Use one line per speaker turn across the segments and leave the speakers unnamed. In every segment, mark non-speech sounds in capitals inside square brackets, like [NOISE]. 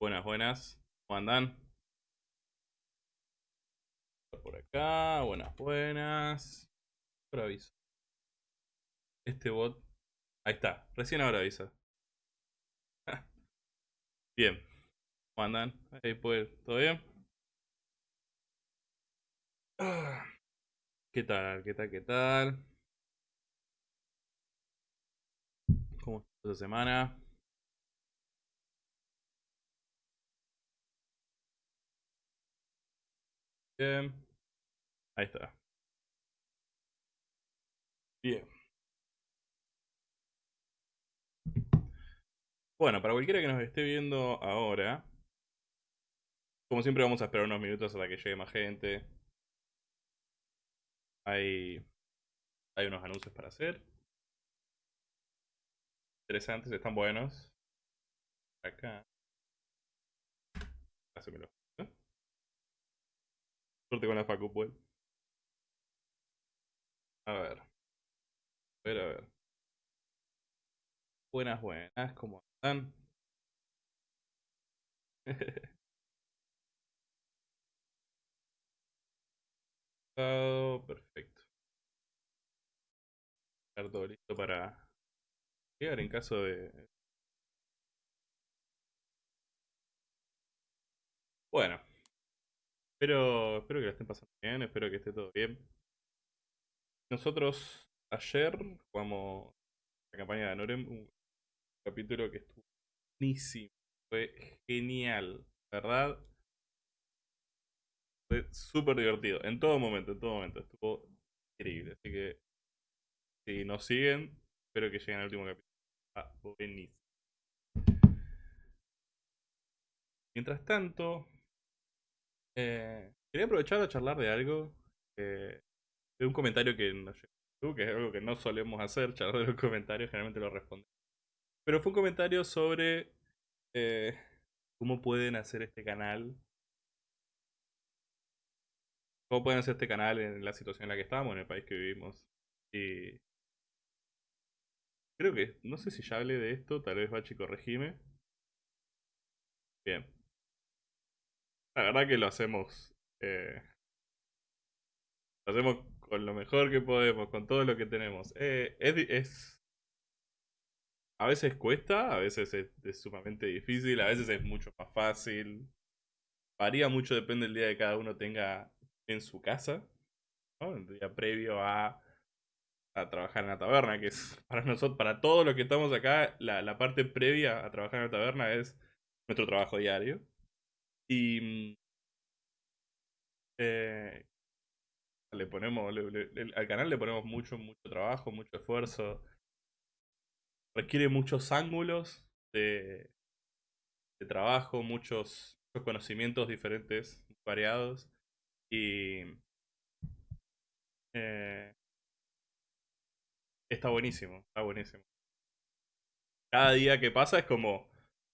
Buenas, buenas. ¿Cómo andan? Por acá, buenas, buenas. Por aviso. Este bot. Ahí está, recién ahora avisa. [LAUGHS] Bien. ¿Cómo andan? Ahí pues, ¿todo bien? [SIGHS] ¿Qué tal? ¿Qué tal? ¿Qué tal? ¿Cómo está esta semana? Bien. Ahí está. Bien. Bueno, para cualquiera que nos esté viendo ahora, como siempre vamos a esperar unos minutos hasta que llegue más gente. Hay, hay unos anuncios para hacer. Interesantes, están buenos. Acá. Hacemelo. Suerte con la Facu, pues. A ver. A ver, a ver. Buenas, buenas, ¿cómo [LAUGHS] están? Perfecto. Estar todo listo para llegar en caso de... Bueno. Espero, espero que la estén pasando bien, espero que esté todo bien. Nosotros ayer jugamos la campaña de Norem, un capítulo que estuvo buenísimo, fue genial, ¿verdad? Fue súper divertido, en todo momento, en todo momento, estuvo increíble. Así que si nos siguen, espero que lleguen al último capítulo. Ah, buenísimo. Mientras tanto, eh, quería aprovechar a charlar de algo, eh, de un comentario que nos que es algo que no solemos hacer, charlar de los comentarios, generalmente lo respondemos. Pero fue un comentario sobre eh, cómo pueden hacer este canal. Cómo pueden hacer este canal en la situación en la que estamos, en el país que vivimos. Y creo que, no sé si ya hablé de esto, tal vez Bachi corregime. Bien. La verdad que lo hacemos. Eh, lo hacemos con lo mejor que podemos, con todo lo que tenemos. Eh, es, A veces cuesta, a veces es, sumamente difícil, a veces es mucho más fácil. Varía mucho, depende del día que cada uno tenga en su casa. El día previo a, a trabajar en la taberna, que es [LAUGHS] para nosotros, para todos los que estamos acá, la, la parte previa a trabajar en la taberna es nuestro trabajo diario. Y mm, eh, le ponemos, al canal le ponemos mucho, mucho trabajo, mucho esfuerzo. Requiere muchos ángulos de, de trabajo, muchos, conocimientos diferentes, variados. Y eh, está buenísimo, está buenísimo. Cada día que pasa es como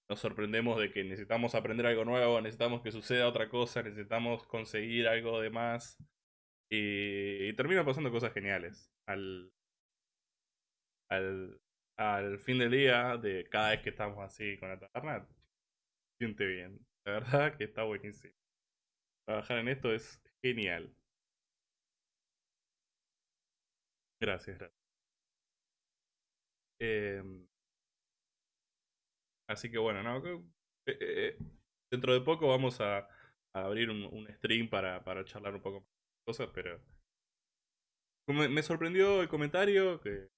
nos sorprendemos de que necesitamos aprender algo nuevo, necesitamos que suceda otra cosa, necesitamos conseguir algo de más. Y, termina pasando cosas geniales. Al, al, al fin del día, de cada vez que estamos así con la taberna, siente bien. La verdad que está buenísimo. Trabajar en esto es genial. Gracias, gracias. Eh, Así que bueno, no, eh, eh, eh, dentro de poco vamos a, abrir un, stream para, para, charlar un poco más de cosas, pero me, sorprendió el comentario, que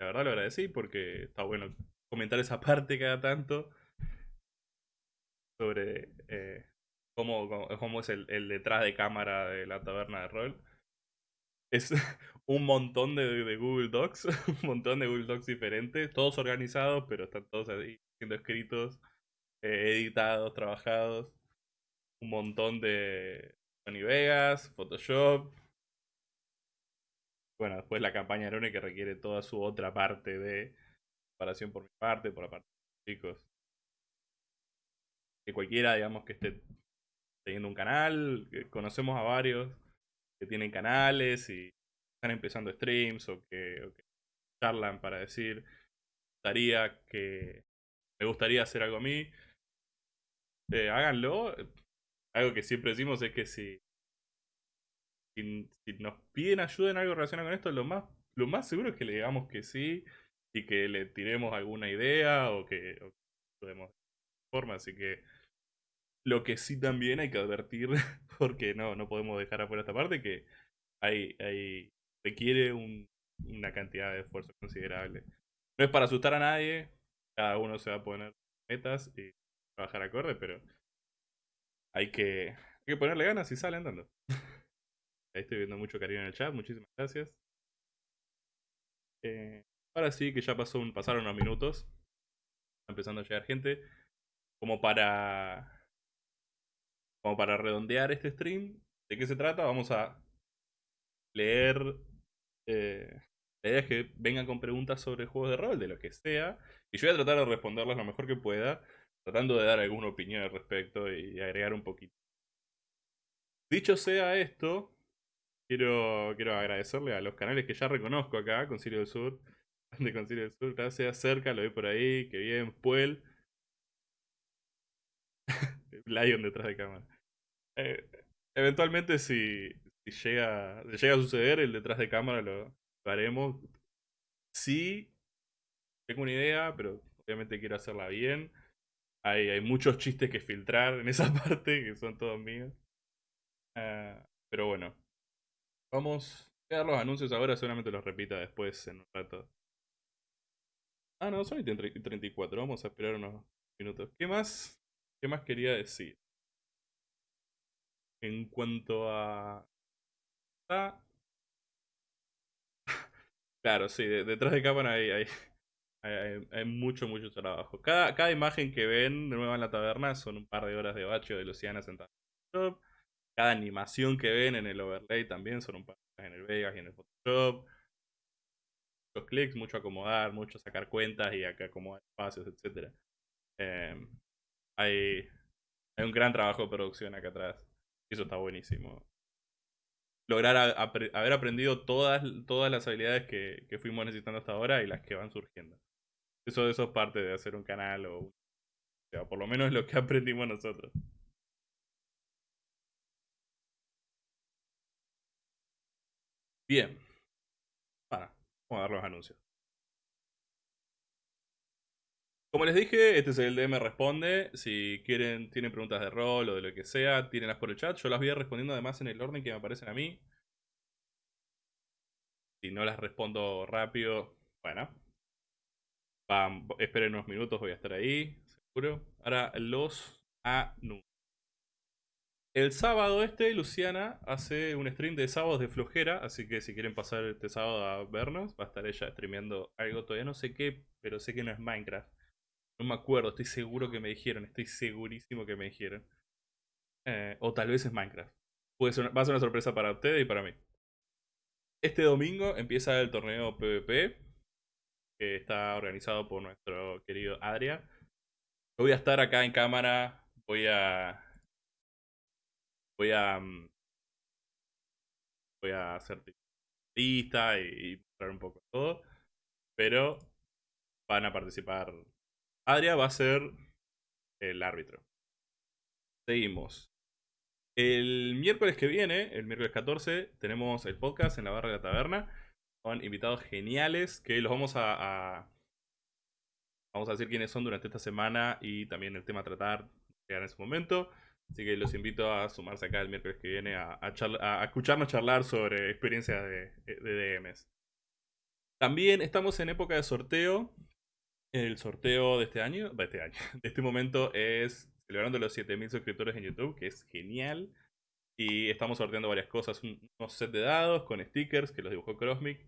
la verdad lo agradecí porque está bueno comentar esa [LAUGHS] parte cada tanto sobre cómo, cómo, es el, el, detrás de cámara de la taberna de rol. Es [LAUGHS] un montón de, de Google Docs, [LAUGHS] un montón de Google Docs diferentes, todos organizados, pero están todos ahí siendo escritos, eh, editados, trabajados. Un montón de Sony Vegas, Photoshop. Bueno, después la campaña Arone que requiere toda su otra parte de preparación por mi parte, por la parte de los chicos. Que cualquiera, digamos, que esté teniendo un canal, conocemos a varios que tienen canales y están empezando streams o que, charlan para decir, gustaría que me gustaría hacer algo a mí. eh, háganlo. Algo que siempre decimos es que si, nos piden ayuda en algo relacionado con esto, lo más, lo más seguro es que le digamos que sí y que le tiremos alguna idea o que, podemos forma. Así que lo que sí también hay que advertir, [LAUGHS] porque no, no podemos dejar afuera esta parte, que hay, hay requiere una cantidad de esfuerzo considerable. No es para asustar a nadie, cada uno se va a poner metas y trabajar acorde, pero hay que, hay que ponerle ganas y sale andando. [LAUGHS] Ahí estoy viendo mucho cariño en el chat, muchísimas gracias. Eh, ahora sí que ya pasó un, pasaron unos minutos. Está empezando a llegar gente. Como para. Como para redondear este stream. ¿De qué se trata? Vamos a leer. Eh, la idea es que vengan con preguntas sobre juegos de rol, de lo que sea. Y yo voy a tratar de responderlas lo mejor que pueda tratando de dar alguna opinión al respecto y agregar un poquito. Dicho sea esto, quiero, quiero agradecerle a los canales que ya reconozco acá, Concilio del Sur, [LAUGHS] de Concilio del Sur, gracias, cerca, lo vi por ahí, que bien, Puel. [LAUGHS] Lion detrás de cámara. Eh, eventualmente si, llega, llega a suceder, el detrás de cámara lo, lo haremos. Sí, tengo una idea, pero obviamente quiero hacerla bien. Hay, hay muchos chistes que filtrar en esa [LAUGHS] parte, que son todos míos. Ah, pero bueno. Vamos a dar los anuncios ahora, seguramente los repita después en un rato. Ah, no, son y 34. Vamos a esperar unos minutos. ¿Qué más? ¿Qué más quería decir? En cuanto a... Ah. [LAUGHS] Claro, sí, detrás de cámara hay, hay, hay, mucho, mucho trabajo. Cada, cada imagen que ven de nuevo en la taberna son un par de horas de bacho de Luciana sentada en el Photoshop. Cada animación que ven en el overlay también son un par de horas en el Vegas y en el Photoshop. Muchos clics, mucho acomodar, mucho sacar cuentas y acomodar espacios, etc. Em, hay, hay un gran trabajo de producción acá atrás. Eso está buenísimo. Lograr haber aprendido todas, todas las habilidades que, que fuimos necesitando hasta ahora y las que van surgiendo. Eso, eso es parte de hacer un canal o, o por lo menos es lo que [LAUGHS] aprendimos nosotros. Bien. vamos a dar los anuncios. Como les dije, este es el DM Responde. Si quieren, tienen preguntas de rol o de lo que sea, tírenlas por el chat. Yo las voy a respondiendo además en el orden que me aparecen a mí. Si no las respondo rápido, bueno, esperen unos minutos, voy a estar ahí, seguro. Ahora los anuncios. El sábado este, Luciana hace un stream de sábados de flojera, así que si quieren pasar este sábado a vernos, va a estar ella streameando algo, todavía no sé qué, pero sé que no es Minecraft. No me acuerdo, estoy seguro que me dijeron, estoy segurísimo que me dijeron. Eh, o tal vez es Minecraft. Puede va a ser una sorpresa para ustedes y para mí. Este domingo empieza el torneo PvP, que está organizado por nuestro querido Adria. Voy a estar acá en cámara, voy a... Voy a... Mm, voy a hacer lista y, mostrar un poco todo. Pero van a participar. Adria va a ser el árbitro. Seguimos. El miércoles que viene, el miércoles 14, tenemos el podcast en la barra de la taberna son invitados geniales que los vamos a, vamos a decir quiénes son durante esta semana y también el tema a tratar en ese momento. Así que los invito a sumarse acá el miércoles que viene a, a, escucharnos charlar sobre experiencias de, de, DMs. También estamos en época de sorteo. El sorteo de este año, de este año, [LAUGHS] de este momento es celebrando los 7000 suscriptores en YouTube, que es genial. Y estamos sorteando varias cosas. Un, unos set de dados con stickers que los dibujó Crossmic.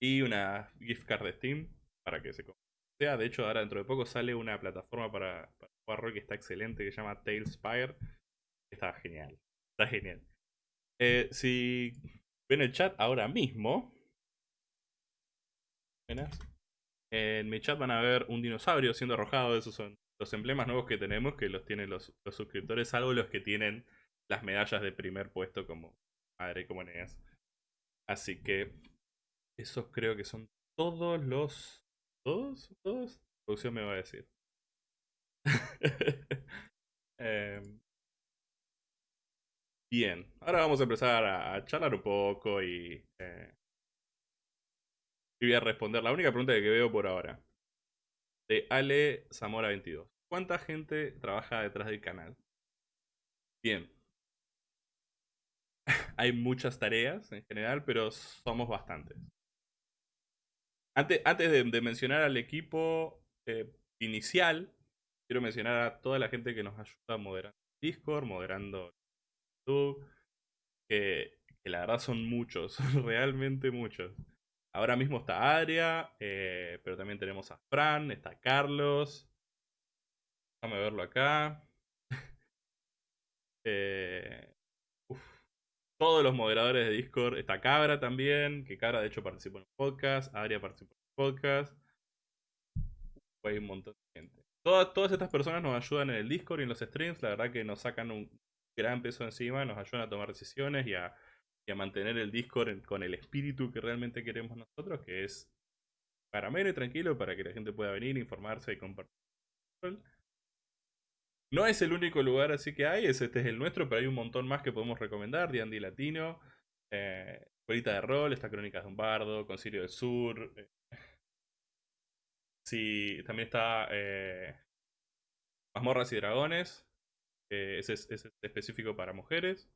Y una gift card de Steam para que se sea. De hecho, ahora dentro de poco sale una plataforma para, jugar rol que está excelente que se llama Tailspire. Está genial. Está genial. Eh, si ven el chat ahora mismo. En mi chat van a ver un dinosaurio siendo arrojado. Esos son los emblemas nuevos que tenemos que los tienen los, los suscriptores, salvo los que tienen las medallas de primer puesto como madre como Eneas. Así que esos creo que son todos los... ¿Todos? ¿Todos? producción me va a decir. [LAUGHS] Eh, bien, ahora vamos a empezar a, a charlar un poco y, eh, y voy a responder la única pregunta que veo por ahora. De Ale Zamora 22. ¿Cuánta gente trabaja detrás del canal? Bien. [LAUGHS] Hay muchas tareas en general, pero somos bastantes. Antes, antes de, mencionar al equipo eh, inicial, quiero mencionar a toda la gente que nos ayuda moderando Discord, moderando YouTube, que, que la verdad son muchos, [LAUGHS] realmente muchos. Ahora mismo está Adria, eh, pero también tenemos a Fran, está Carlos. Déjame verlo acá. [LAUGHS] eh. Todos los moderadores de Discord. Está Cabra también, que Cabra de hecho participó en el podcast. Adria participó en el podcast. Hay un montón de gente. Todas estas personas nos ayudan en el Discord y en los streams. La verdad que nos sacan un gran peso encima, nos ayudan a tomar decisiones y a, y a mantener el Discord con el espíritu que realmente queremos nosotros, que es para y tranquilo, para que la gente pueda venir, informarse y compartir. No es el único lugar así que hay, es, este es el nuestro, pero hay un montón más que podemos recomendar. D&D Latino, eh, de Rol, está Crónicas de un Bardo, Concilio del Sur. eh. Sí, también está eh, Mazmorras y Dragones, ese es específico para mujeres.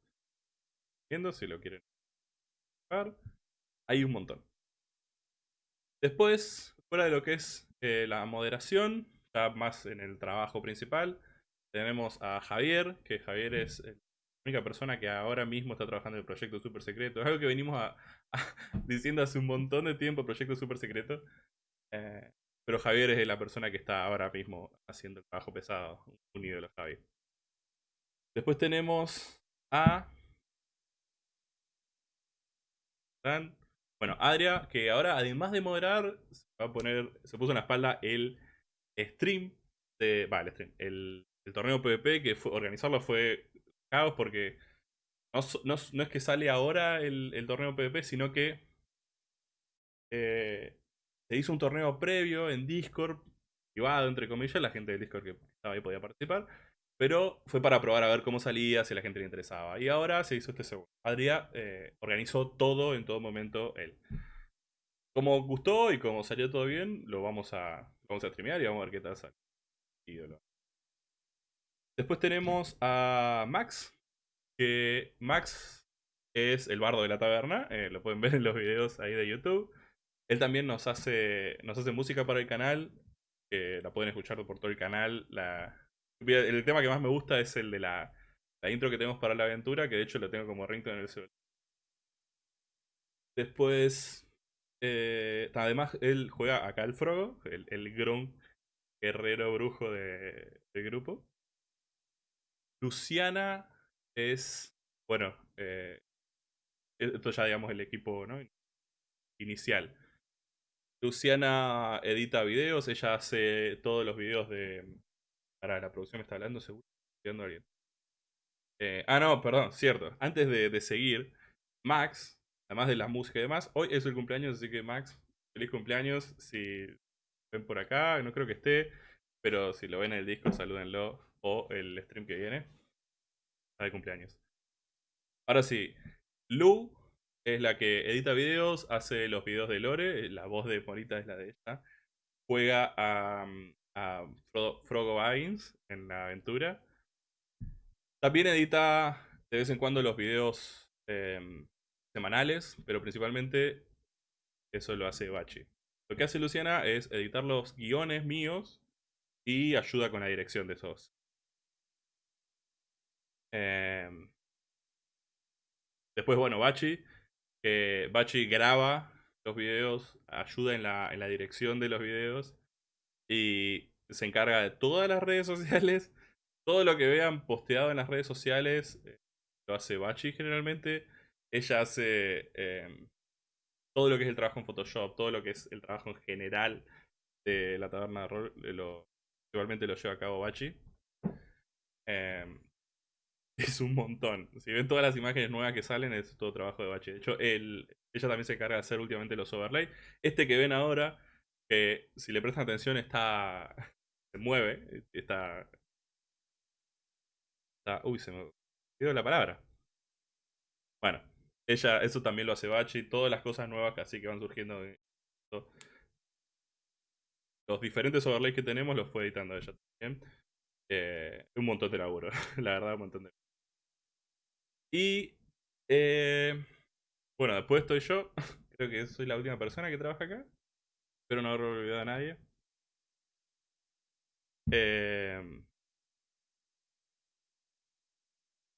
Si lo quieren buscar. Hay un montón. Después, fuera de lo que es eh, la moderación, ya más en el trabajo principal, tenemos a Javier, que Javier es eh, la única persona que ahora mismo está trabajando en el proyecto Super Secreto. Es algo que venimos [LAUGHS] diciendo hace un montón de tiempo, proyecto Super Secreto. Eh, pero Javier es la persona que está ahora mismo haciendo el trabajo pesado, un ídolo Javier. Después tenemos a Bueno, Adria, que ahora además de moderar, se va a poner, se puso en la espalda el stream de. El stream. El, torneo PvP, que fue, organizarlo fue caos porque no, no, no es que sale ahora el, el torneo PvP, sino que eh, se hizo un torneo previo en Discord, privado, entre comillas, la gente del Discord que estaba ahí podía participar. Pero fue para probar a ver cómo salía, si a la gente le interesaba. Y ahora se hizo este segundo. Adria eh, organizó todo en todo momento él. Como gustó y como salió todo bien, lo vamos a, vamos a streamear y vamos a ver qué tal sale. Ídolo. Después tenemos a Max. Que Max es el bardo de la taberna. eh, lo pueden [LAUGHS] ver en los videos ahí de YouTube. Él también nos hace, nos hace música para el canal. que la pueden escuchar por todo el canal. La, el tema que más me gusta es el de la, la intro que tenemos para la aventura, que de hecho lo tengo como ringtone en el celular. Después, eh, además, él juega acá el Frogo, el, el Gron guerrero brujo de- del grupo. Luciana es, bueno, eh, esto ya digamos el equipo ¿no? inicial. Luciana edita videos, ella hace todos los videos de... Para la producción me está hablando, seguro. a alguien. Eh, ah, no, perdón, cierto. Antes de, de seguir, Max, además de la música y demás, hoy es el cumpleaños, así que Max, feliz cumpleaños. Si ven por acá, no creo que esté, pero si lo ven en el disco, salúdenlo. O el stream que viene. Está de cumpleaños. Ahora sí, Lu es la que edita videos, hace los videos de Lore, la voz de Morita es la de ella. Juega a, a Frodo- Baggins en la aventura. También edita de vez en cuando los videos em, semanales, pero principalmente eso lo hace Bachi. Lo que hace Luciana es editar los guiones míos y ayuda con la dirección de esos. Em, después, bueno, Bachi. Bachi graba los videos, ayuda en la, en la dirección de los videos y se encarga de todas las redes sociales. [LAUGHS] Todo lo que vean posteado en las redes sociales eh, lo hace Bachi generalmente. Ella hace em, todo lo que es el trabajo en Photoshop, todo lo que es el trabajo en general de la taberna de rol, eh, lo, igualmente lo lleva a cabo Bachi. Em, [LAUGHS] es un montón. Si ven todas las imágenes nuevas que salen, es todo trabajo de Bachi. De hecho, ella también se encarga de hacer últimamente los overlay. Este que ven ahora, que si le prestan atención está... [LAUGHS] se mueve, está... Está- uy, se me olvidó la palabra. Bueno, ella, eso también lo hace Bachi, todas las cosas nuevas que así que van surgiendo. Los diferentes overlays que tenemos los fue editando ella también. Eh, un montón de laburo, [LAUGHS] la verdad, un montón de Y eh, bueno, después estoy yo. [LAUGHS] Creo que soy la última persona que trabaja acá. Espero no haber olvidado a nadie. Eh,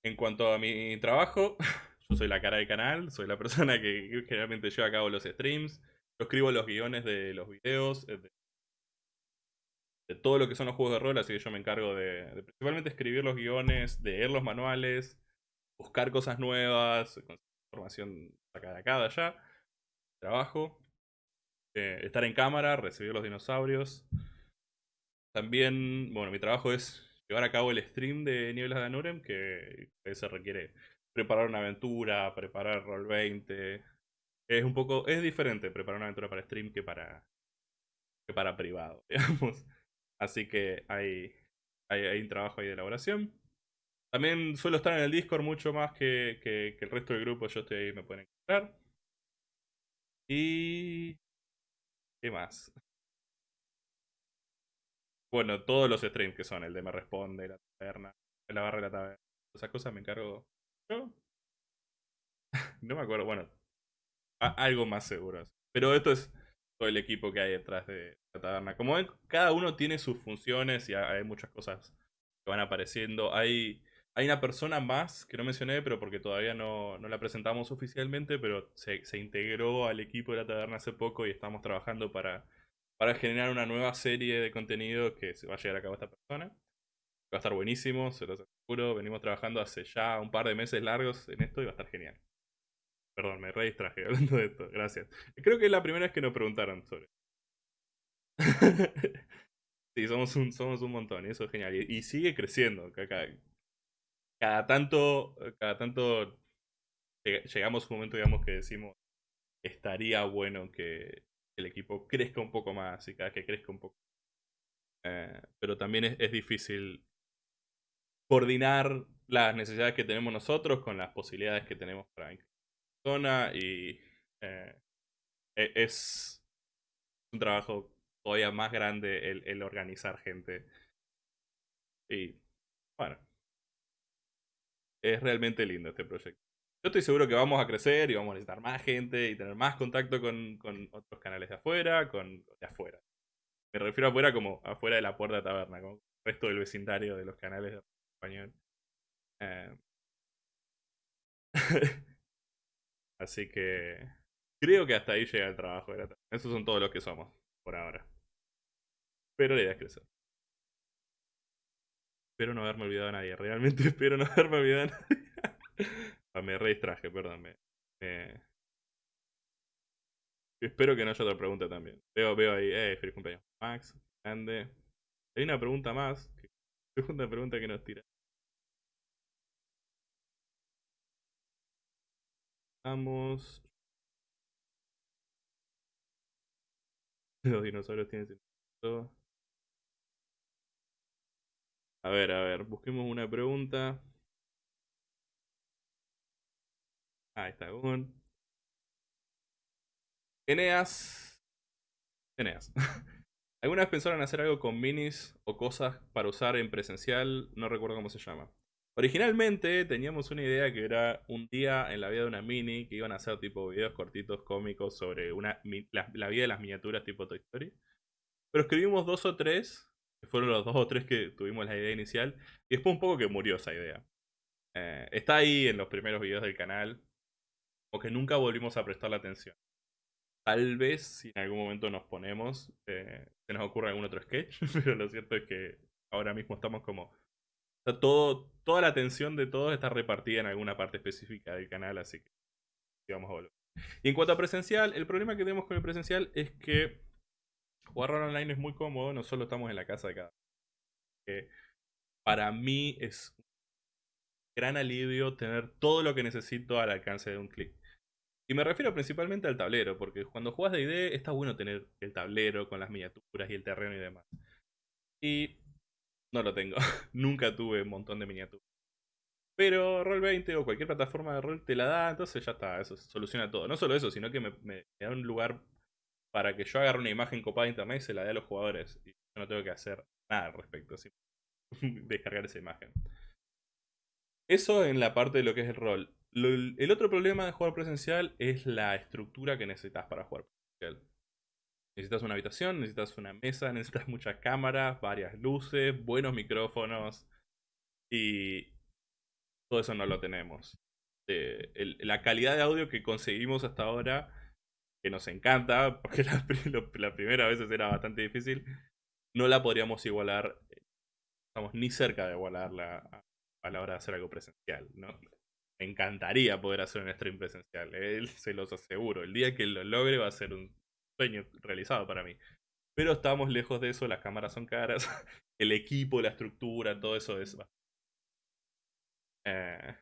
en cuanto a mi trabajo, [LAUGHS] yo soy la cara del canal, soy la [LAUGHS] persona que generalmente lleva a cabo los streams. Yo escribo los guiones de los videos, eh, de, todo lo que son los juegos de rol, así que yo me encargo de, de principalmente escribir los guiones, de leer los manuales, buscar cosas nuevas, información acá de acá, de allá, trabajo, eh, estar en cámara, recibir los dinosaurios. También, bueno, mi trabajo es llevar a cabo el stream de Nieblas de Anurem, que veces requiere preparar una aventura, preparar Roll 20. Es un poco, es diferente preparar una aventura para stream que para, que para privado, [LAUGHS] digamos. Así que hay, hay, hay un trabajo ahí de elaboración. También suelo estar en el Discord mucho más que, que, que el resto del grupo. Yo estoy ahí, me pueden encontrar. Y... ¿Qué más? Bueno, todos los streams que son, el de Me Responde, la taberna, la barra de la taberna. Esas cosas me encargo yo. [LAUGHS] no me acuerdo, bueno. algo más seguro. Pero esto es todo el equipo que hay detrás de la taberna. Como ven, cada uno tiene sus funciones y hay muchas cosas que van apareciendo. Hay, hay una persona más que no mencioné, pero porque todavía no, no la presentamos oficialmente, pero se, se integró al equipo de la taberna hace poco y estamos trabajando para, para generar una nueva serie de contenido que se va a llegar a cabo esta persona. Va a estar buenísimo, se los aseguro. Venimos trabajando hace ya un par de meses largos en esto y va a estar genial. Perdón, me re distraje [LAUGHS] hablando de esto. Gracias. Creo que es la primera vez que nos preguntaron sobre. [LAUGHS] sí, somos un, somos un montón y eso es genial. Y, y sigue creciendo. ca- Cada, tanto, cada tanto lleg- llegamos a un momento, digamos, que decimos estaría bueno que el equipo crezca un poco más y cada que crezca un poco. Eh, pero también es, difícil coordinar las necesidades que tenemos nosotros con las posibilidades que tenemos para incluir zona y eh, e- es un trabajo todavía más grande el organizar gente. Y bueno, es realmente lindo este proyecto. Yo estoy seguro que vamos a crecer y vamos a necesitar más gente y tener más contacto con, con otros canales de afuera, con de afuera. Me refiero a afuera como afuera de la puerta de taberna, como el resto del vecindario de los canales de español. Eh, [LAUGHS] Así que creo que hasta ahí llega el trabajo. Esos son todos los que somos por ahora. Pero la idea es crecer. Espero no haberme olvidado a nadie. Realmente [LAUGHS] espero no haberme olvidado a nadie. Ah, me re distraje, perdón. me- Espero que no haya otra pregunta también. Veo, veo ahí, eh, feliz cumpleaños. Max, grande. Hay una pregunta más. [LAUGHS] Segunda pregunta que nos tira. Vamos. Los dinosaurios tienen sentido. A ver, a ver, busquemos una pregunta. Ahí está, Gun. Eneas. Eneas. [LAUGHS] ¿Alguna vez pensaron hacer algo con minis o cosas para usar en presencial? No recuerdo cómo se llama. Originalmente teníamos una idea que era un día en la vida de una mini, que iban a hacer tipo videos cortitos cómicos sobre una, la, vida de las miniaturas tipo Toy Story. Pero escribimos dos o tres, fueron los dos o tres que tuvimos la idea inicial, y después un poco que murió esa idea. Eh, está ahí en los primeros videos del canal, o que nunca volvimos a prestarle atención. Tal vez si en algún momento nos ponemos, eh, se nos ocurre algún otro sketch, [LAUGHS] pero lo cierto es que ahora mismo estamos como... sea, todo, toda la atención de todos está repartida en alguna parte específica del canal, así que vamos a volver. Y en cuanto a presencial, el problema que tenemos con el presencial es que jugar rol online es muy cómodo, no solo estamos en la casa de cada. Eh, para mí es un gran alivio tener todo lo que necesito al alcance de un clic. Y me refiero principalmente al tablero, porque cuando juegas de ID está bueno tener el tablero con las miniaturas y el terreno y demás. Y no lo tengo. [LAUGHS] Nunca tuve un montón de miniaturas. Pero Roll20 o cualquier plataforma de rol te la da, entonces ya está, eso soluciona todo. No solo eso, sino que me da un lugar para que yo agarre una imagen copada de internet y se la dé a los jugadores. Y yo no tengo que hacer nada al respecto, [LAUGHS] descargar esa imagen. Eso en la parte de lo que es el rol. el otro problema de jugar presencial es la estructura que necesitas para jugar presencial. Necesitas una habitación, necesitas una mesa, [LAUGHS] necesitas muchas cámaras, varias luces, buenos micrófonos y todo eso no lo tenemos. Eh, la calidad de audio que conseguimos hasta ahora, que nos encanta, porque [LAUGHS] la, primera vez era bastante difícil, no la podríamos igualar, estamos ni cerca de igualarla a la hora de hacer algo presencial, ¿no? Me encantaría poder hacer un stream presencial, él se los aseguro. El día que lo logre va a ser un sueño realizado para mí. Pero estamos lejos de eso, las cámaras son caras, [LAUGHS] el equipo, la estructura, todo eso es... Eh...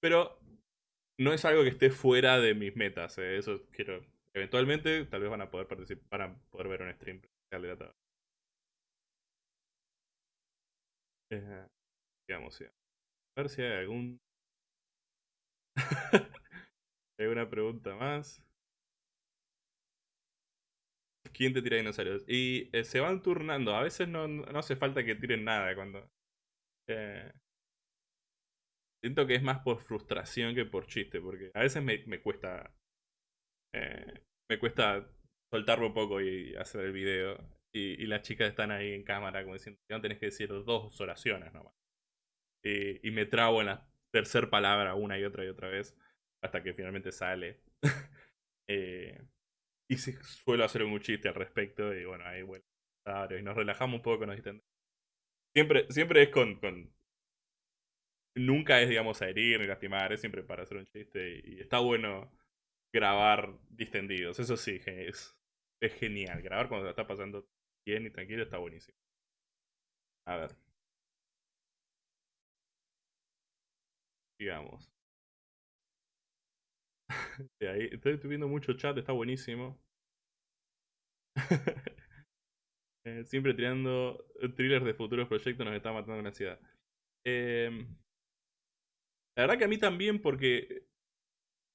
Pero no es algo que esté fuera de mis metas, eh, eso quiero... Eventualmente tal vez van a poder participar, van a poder ver un stream de la eh, digamos, A ver si hay algún... [LAUGHS] ¿Alguna pregunta más? ¿Quién te tira dinosaurios? Y eh, se van turnando. A veces no, no, hace falta que tiren nada cuando... Eh, siento que es más por frustración que por chiste, porque a veces me, me cuesta... Eh, me cuesta soltarme un poco y hacer el video. Y, las chicas están ahí en cámara como diciendo, no tenés que decir dos oraciones nomás. Y, y me trabo en la tercera palabra una y otra y otra vez hasta que finalmente sale. [LAUGHS] eh, y suelo hacer un chiste al respecto y bueno, ahí bueno, y nos relajamos un poco, nos distendemos. Siempre, siempre es con, Nunca es, digamos, herir ni lastimar, es siempre para hacer un chiste y, está bueno grabar distendidos, eso sí, es, es genial. Grabar cuando está pasando bien y tranquilo está buenísimo. A ver. Digamos. [LAUGHS] Estoy viendo mucho chat, está buenísimo. [LAUGHS] Eh, siempre tirando thrillers de futuros proyectos nos está matando la ansiedad. Em, la verdad que a mí también porque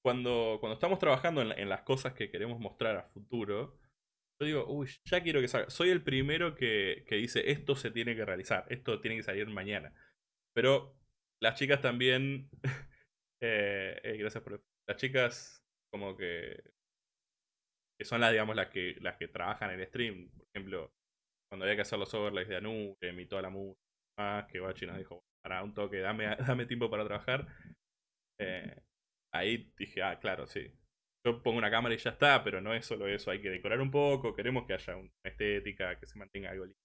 cuando, cuando estamos trabajando en, las cosas que queremos mostrar a futuro, yo digo, uy, ya quiero que salga. Soy el primero que, que dice, esto se tiene que realizar, esto tiene que salir mañana. Pero las chicas también... [LAUGHS] Eh, eh, gracias por las chicas como que, que son las, digamos, las que, las que trabajan en el stream. Por ejemplo, cuando había que hacer los overlays de Anu, que emitió la música, que Bachi nos dijo, para un toque, dame, [LAUGHS] dame tiempo para trabajar. Eh, ahí dije, ah, claro, sí. Yo pongo una cámara y ya está, pero no es solo eso, hay que decorar un poco, queremos que haya una estética, que se mantenga algo lindo.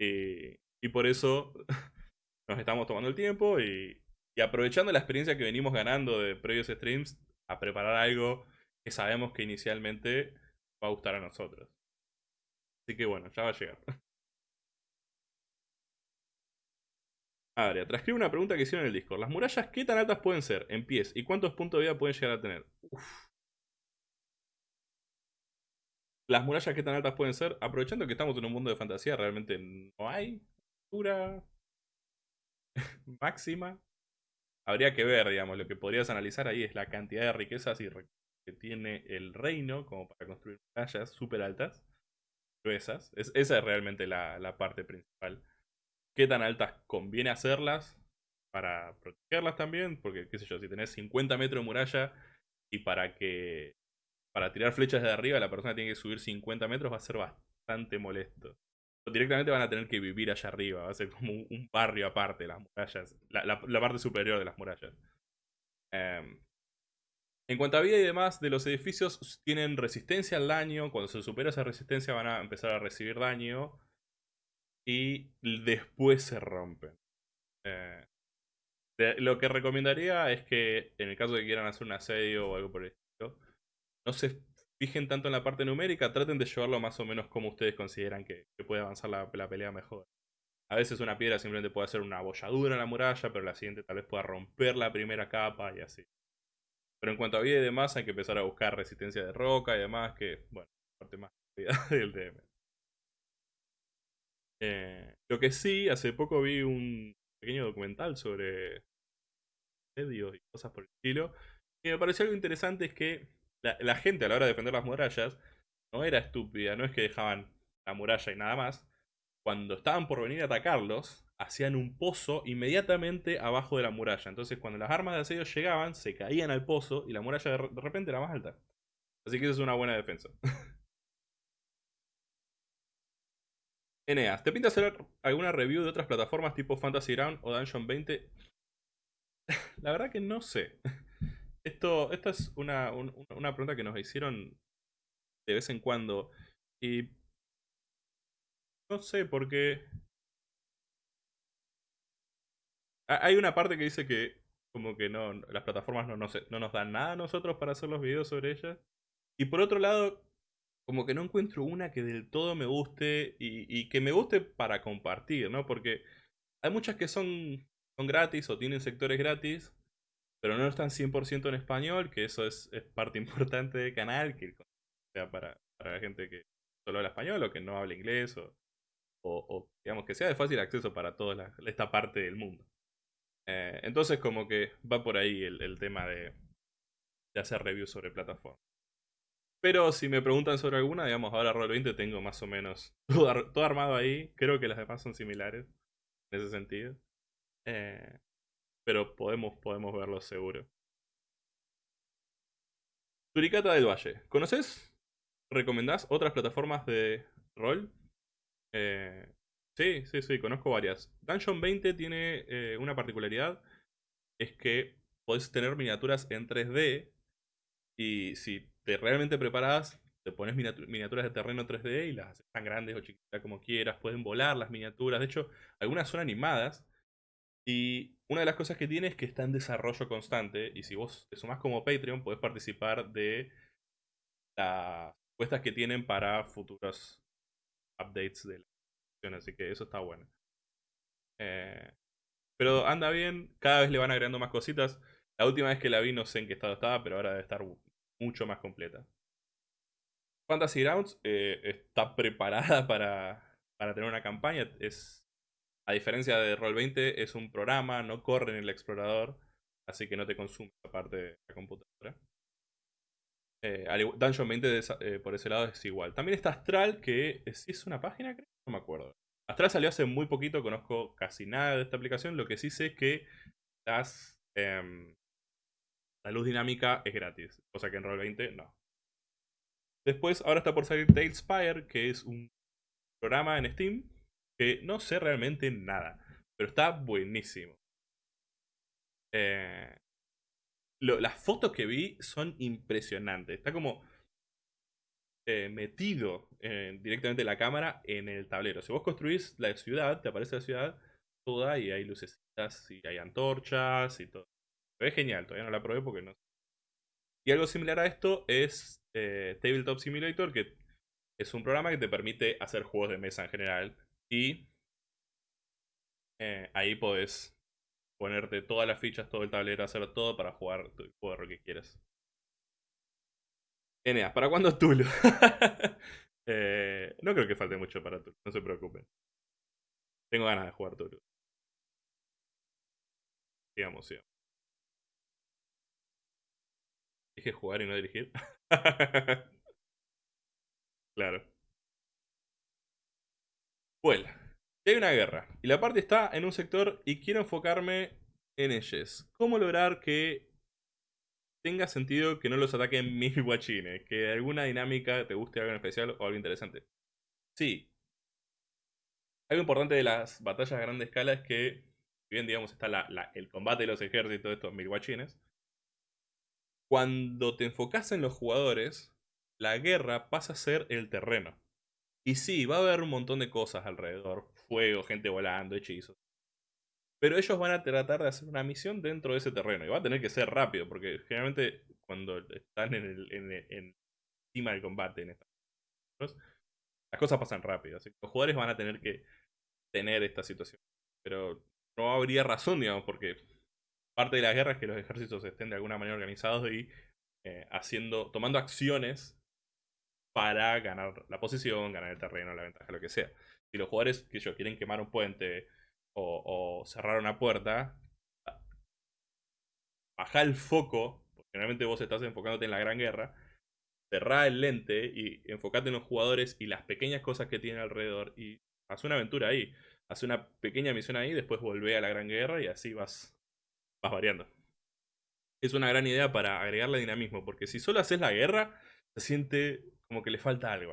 Y, por eso [LAUGHS] nos estamos tomando el tiempo y aprovechando la experiencia que venimos ganando de previos streams, a preparar algo que sabemos que inicialmente va a gustar a nosotros. Así que bueno, ya va a llegar. [LAUGHS] Adria, transcribe una pregunta que hicieron en el Discord. ¿Las murallas qué tan altas pueden ser en pies y cuántos puntos de vida pueden llegar a tener? Las murallas qué tan altas pueden ser, aprovechando que estamos en un mundo de fantasía, realmente no hay altura [LAUGHS] máxima habría que ver, digamos, lo que podrías analizar ahí es la cantidad de riquezas y que tiene el reino como para construir murallas súper altas, gruesas. Es, esa es realmente la, parte principal. ¿Qué tan altas conviene hacerlas para protegerlas también? Porque, qué sé yo, si tenés 50 metros de muralla y para que para tirar flechas de arriba la persona tiene que subir 50 metros va a ser bastante molesto directamente van a tener que vivir allá arriba. Va a ser como un, barrio aparte, las murallas. La, parte superior de las murallas. Em, en cuanto a vida y demás, de los edificios tienen resistencia al daño. Cuando se supera esa resistencia van a empezar a recibir daño. Y después se rompen. Eh, lo que recomendaría es que en el caso de que quieran hacer un asedio o algo por el estilo, no se fijen tanto en la parte numérica, traten de llevarlo más o menos como ustedes consideran que, puede avanzar la, pelea mejor. A veces una piedra simplemente puede hacer una abolladura en la muralla, pero la siguiente tal vez pueda romper la primera capa y así. Pero en cuanto a vida y demás, hay que empezar a buscar resistencia de roca y demás, que, bueno, parte más [LAUGHS] del DM. Eh, lo que sí, hace poco vi un pequeño documental sobre medios y cosas por el estilo. Y me pareció algo interesante es que la, gente a la hora de defender las murallas no era estúpida, no es que dejaban la muralla y nada más. Cuando estaban por venir a atacarlos, hacían un pozo inmediatamente abajo de la muralla. Entonces cuando las armas de asedio llegaban, se caían al pozo y la muralla de, de repente era más alta. Así que eso es una buena defensa. [LAUGHS] Eneas, ¿te pinta hacer alguna review de otras plataformas tipo Fantasy Ground o Dungeon 20? [LAUGHS] La verdad que no sé. [LAUGHS] Esto, esta es una, un- una pregunta que nos hicieron de vez en cuando. Y no sé, porque ha- hay una parte que dice que como que no, las plataformas no, nos- no nos dan nada a nosotros para hacer los videos sobre ellas. Y por otro lado, como que no encuentro una que del todo me guste y, que me guste para compartir, ¿no? Porque hay muchas que son, son gratis o tienen sectores gratis, pero no están 100% en español, que eso es, parte [LAUGHS] importante del canal, que sea para, para la gente que solo habla español o que no habla inglés o, digamos que sea de fácil acceso para toda esta parte del mundo. Eh, entonces como que va por ahí el, tema de hacer reviews sobre plataformas. Pero si me preguntan sobre alguna, digamos, ahora Roll20 tengo más o menos [LAUGHS] todo, todo armado ahí. Creo que las demás son similares en ese sentido. Eh, pero podemos, podemos verlo seguro. Turicata del Valle. ¿Conoces? ¿Recomendás otras plataformas de rol? Eh, sí, sí, sí, conozco varias. Dungeon 20 tiene eh, una particularidad. Es que podés tener miniaturas en 3D. Y si te realmente preparas, te pones miniatu- miniaturas de terreno 3D y las haces tan grandes o chiquitas como quieras. Pueden volar las miniaturas. De hecho, algunas son animadas. Y una de las cosas que tiene es que está en desarrollo constante. Y si vos te sumás como Patreon, podés participar de las encuestas que tienen para futuros updates de la aplicación. Así que eso está bueno. Eh, pero anda bien, cada vez le van agregando más cositas. La última vez que la vi no sé en qué estado estaba, pero ahora debe estar mucho más completa. Fantasy Grounds eh, está [LAUGHS] preparada para, para tener una campaña. Es, a diferencia de Roll20, es un programa, no corre en el explorador, así que no te consume esa parte de la computadora. Eh, Dungeon 20 de esa- eh, por ese lado es igual. También está Astral, que sí es una página, creo, no me acuerdo. Astral salió hace muy poquito, conozco casi nada de esta aplicación. Lo que sí sé es que las, em, la luz dinámica es gratis, cosa que en Roll20 no. Después, ahora está por salir Talespire, que es un programa en Steam que no sé realmente nada, pero está buenísimo. Eh, las fotos que vi son impresionantes. Está como eh, metido eh, directamente la cámara en el tablero. Si vos construís la ciudad, te aparece la ciudad toda y hay lucecitas y hay antorchas y todo. Ve genial, todavía no la probé porque no. Y algo similar a esto es eh, Tabletop Simulator, que es un programa que te permite hacer juegos de mesa en general. Y eh, ahí podés ponerte todas las fichas, todo el tablero, hacer todo para jugar tu juego que quieras. Eneas, ¿para cuándo Tulu? [LAUGHS] Eh, no creo que falte mucho para Tulu, no se preocupen. Tengo ganas de jugar Tulu. Digamos, sí. Dije jugar y no dirigir. [LAUGHS] claro. Si hay una guerra y la parte está en un sector y quiero enfocarme en ellos. ¿Cómo lograr que tenga sentido que no los ataquen [LAUGHS] mil guachines? Que alguna dinámica te guste algo en especial o algo interesante. Sí. Algo importante de las batallas a gran escala es que, bien digamos está la- el combate de los ejércitos de estos mil guachines, cuando te enfocas en los jugadores, la guerra pasa a ser el terreno. Y sí, va a haber un montón de cosas alrededor. Fuego, gente volando, hechizos. Pero ellos van a tratar de hacer una misión dentro de ese terreno. Y va a tener que ser rápido, porque generalmente cuando están en el, en el- en- encima del combate, en estas las cosas pasan rápido. Así que los jugadores van a tener que tener esta situación. Pero no habría razón, digamos, porque parte de la guerra es que los ejércitos estén de alguna manera organizados y eh, haciendo, tomando acciones para ganar la posición, ganar el terreno, la ventaja, lo que sea. Si los jugadores que ellos quieren quemar un puente o, cerrar una puerta, baja el foco, porque generalmente vos estás enfocándote en la gran guerra, cerrá el lente y enfocate en los jugadores y las pequeñas cosas que tienen alrededor y haz una aventura ahí. Haz una pequeña misión ahí, después volvé a la gran guerra y así vas, variando. Es una gran idea para agregarle dinamismo, porque si solo haces la guerra, se siente como que le falta algo.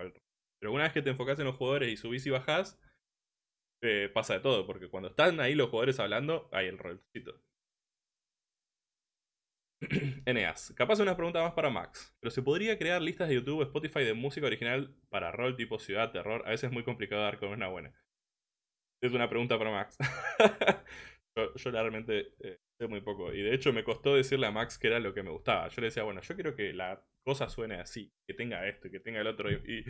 Pero una vez que te enfocas en los jugadores y subís y bajás, eh, pasa de todo, porque cuando están ahí los jugadores hablando, hay el rolcito. [CLEARS THROAT] Eneas, capaz una pregunta más para Max, pero ¿se podría crear listas de YouTube o Spotify de música original para rol tipo ciudad, terror? A veces es muy complicado dar con una buena. Es una pregunta para Max. [LAUGHS] yo, realmente eh, muy poco. Y de hecho me costó decirle a Max que era lo que me gustaba. Yo le decía, bueno, yo quiero que la cosa suene así, que tenga esto y que tenga el otro. Y,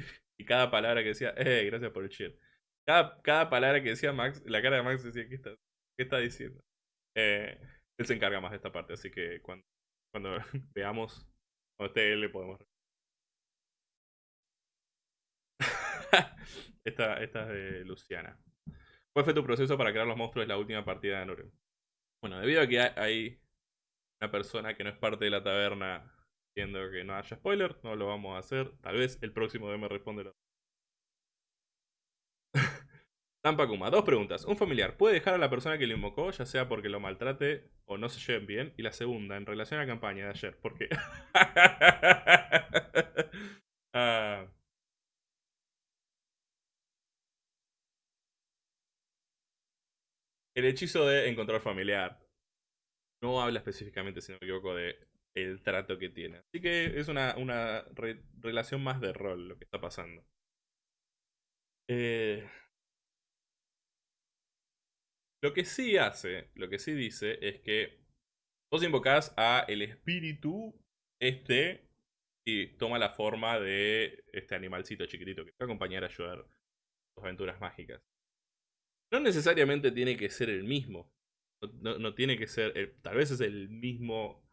cada palabra que decía, eh, gracias por el cheer. Cada, cada palabra que decía Max, la cara de Max decía, ¿qué está, qué está diciendo? Eh, él se encarga más de esta parte, así que cuando, [LAUGHS] cuando veamos, esté él, le podemos. [LAUGHS] esta, esta es de Luciana. ¿Cuál fue tu proceso para crear los monstruos de la última partida de Nurem? Bueno, debido a que hay una persona que no es parte de la taberna viendo que no haya spoiler, no lo vamos a hacer. Tal vez el próximo DM responde [LAUGHS] Tampa Kuma, dos preguntas. Un familiar, ¿puede dejar a la persona que lo invocó, ya sea porque lo maltrate o no se lleven bien? Y la segunda, en relación a la campaña de ayer, ¿por qué? [LAUGHS] Ah. El hechizo de encontrar familiar no habla específicamente, si no me equivoco, de el trato que tiene. Así que es una, una relación más de rol lo que está pasando. Eh, lo que sí hace, lo que sí dice es que vos invocás a el espíritu este y toma la forma de este animalcito chiquitito que te va a acompañar a ayudar tus aventuras mágicas. No necesariamente tiene que ser el mismo. No, tiene que ser. Eh, tal vez es el mismo.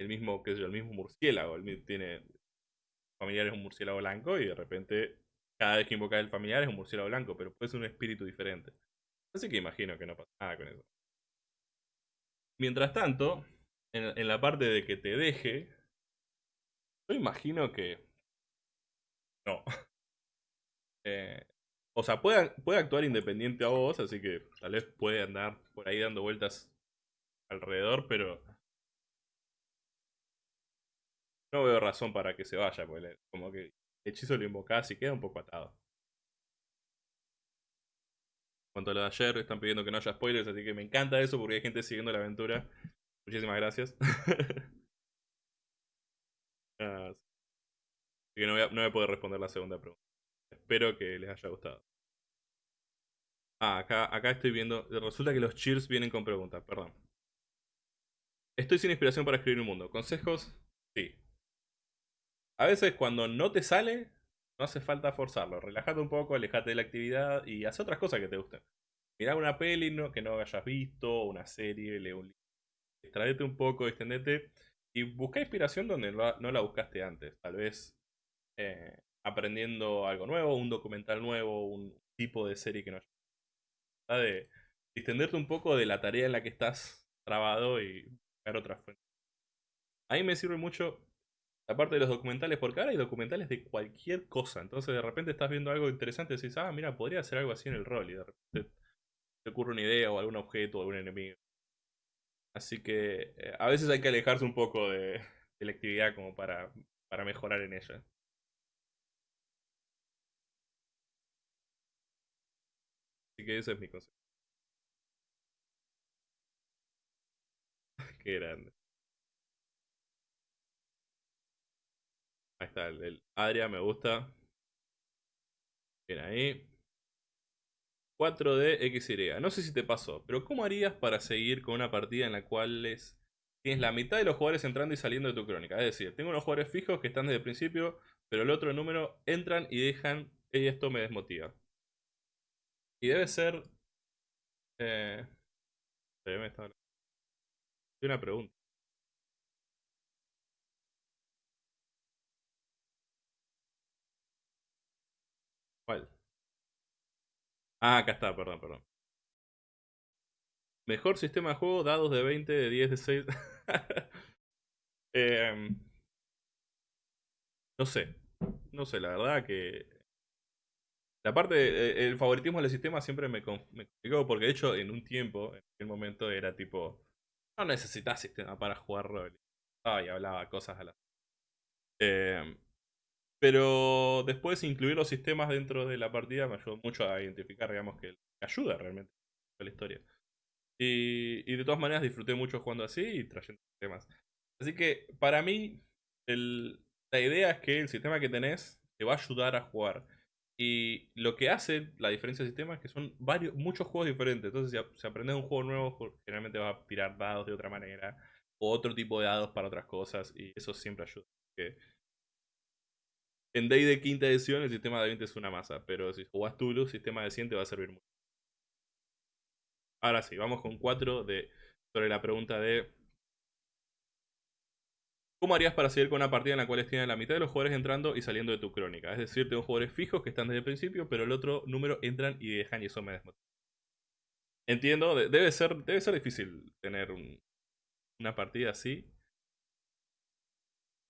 El mismo, qué sé el mismo murciélago. El, tiene. Familiar es un murciélago blanco y de repente. Cada vez que invoca el familiar es un murciélago blanco, pero puede ser un espíritu diferente. Así que imagino que no pasa nada con eso. Mientras tanto, en, la parte de que te deje, yo imagino que... No. [LAUGHS] Eh, o sea, puede, puede actuar independiente a vos, así que tal vez puede andar por ahí dando vueltas alrededor, pero... No veo razón para que se vaya, porque como que el hechizo lo invocás y queda un poco atado cuanto a lo de ayer, están pidiendo que no haya spoilers, así que me encanta eso porque hay gente siguiendo la aventura. Muchísimas gracias. [LAUGHS] Ah, así que no voy, no voy a poder responder la segunda pregunta. Espero que les haya gustado. Ah, acá, estoy viendo. Resulta que los cheers vienen con preguntas, perdón. Estoy sin inspiración para escribir un mundo. ¿Consejos? Sí. A veces cuando no te sale, no hace falta forzarlo. Relájate un poco, alejate de la actividad y haz otras cosas que te gusten. Mirá una peli ¿no? que no hayas visto, una serie, lee un libro. Extraete un poco, extendete y busca inspiración donde no la buscaste antes. Tal vez eh, aprendiendo algo nuevo, un documental nuevo, un tipo de serie que no hayas de extenderte un poco de la tarea en la que estás trabado y buscar otras fuentes. A mí me sirve mucho Aparte de los documentales, porque ahora hay documentales de cualquier cosa. Entonces de repente estás viendo algo interesante y dices, ah, mira, podría hacer algo así en el rol. Y de repente te ocurre una idea o algún objeto o algún enemigo. Así que eh, a veces hay que alejarse un poco de, la actividad como para, para mejorar en ella. Que ese es mi consejo. [LAUGHS] Qué grande. Ahí está, el, Adria me gusta. Bien ahí. 4D XY. No sé si te pasó, pero ¿cómo harías para seguir con una partida en la cual tienes la mitad de los jugadores entrando y saliendo de tu crónica? Es decir, tengo unos jugadores fijos que están desde el principio, pero el otro número entran y dejan, y esto me desmotiva. Y debe ser... Eh, una pregunta. ¿Cuál? Ah, acá está, perdón, perdón. Mejor sistema de juego, dados de 20, de 10, de 6. [LAUGHS] Em, no sé. No sé, la verdad que. La parte del favoritismo del sistema siempre me, me complicó porque de hecho en un tiempo, en aquel momento era tipo, no necesitas sistema para jugar rol. y hablaba cosas a la... Eh, pero después incluir los sistemas dentro de la partida me ayudó mucho a identificar, digamos, que ayuda realmente a la historia. Y, y, de todas maneras disfruté mucho jugando así y trayendo sistemas. Así que para mí, el, la idea es que el sistema que tenés te va a ayudar a jugar. Y lo que hace la diferencia de sistema es que son varios, muchos juegos diferentes. Entonces, si, aprendes un juego nuevo, generalmente vas a tirar dados de otra manera. O otro tipo de dados para otras cosas. Y eso siempre ayuda. en Day de quinta edición el sistema de 20 es una masa. Pero si jugás Tulu, el sistema de 100 te va a servir mucho. Ahora sí, vamos con 4 de, sobre la pregunta de ¿Cómo harías para seguir con una partida en la cual tienes la mitad de los jugadores entrando y saliendo de tu crónica? Es decir, tengo jugadores fijos que están desde el principio, pero el otro número entran y dejan y eso me desmotiva. Entiendo, debe ser, debe ser difícil tener una partida así.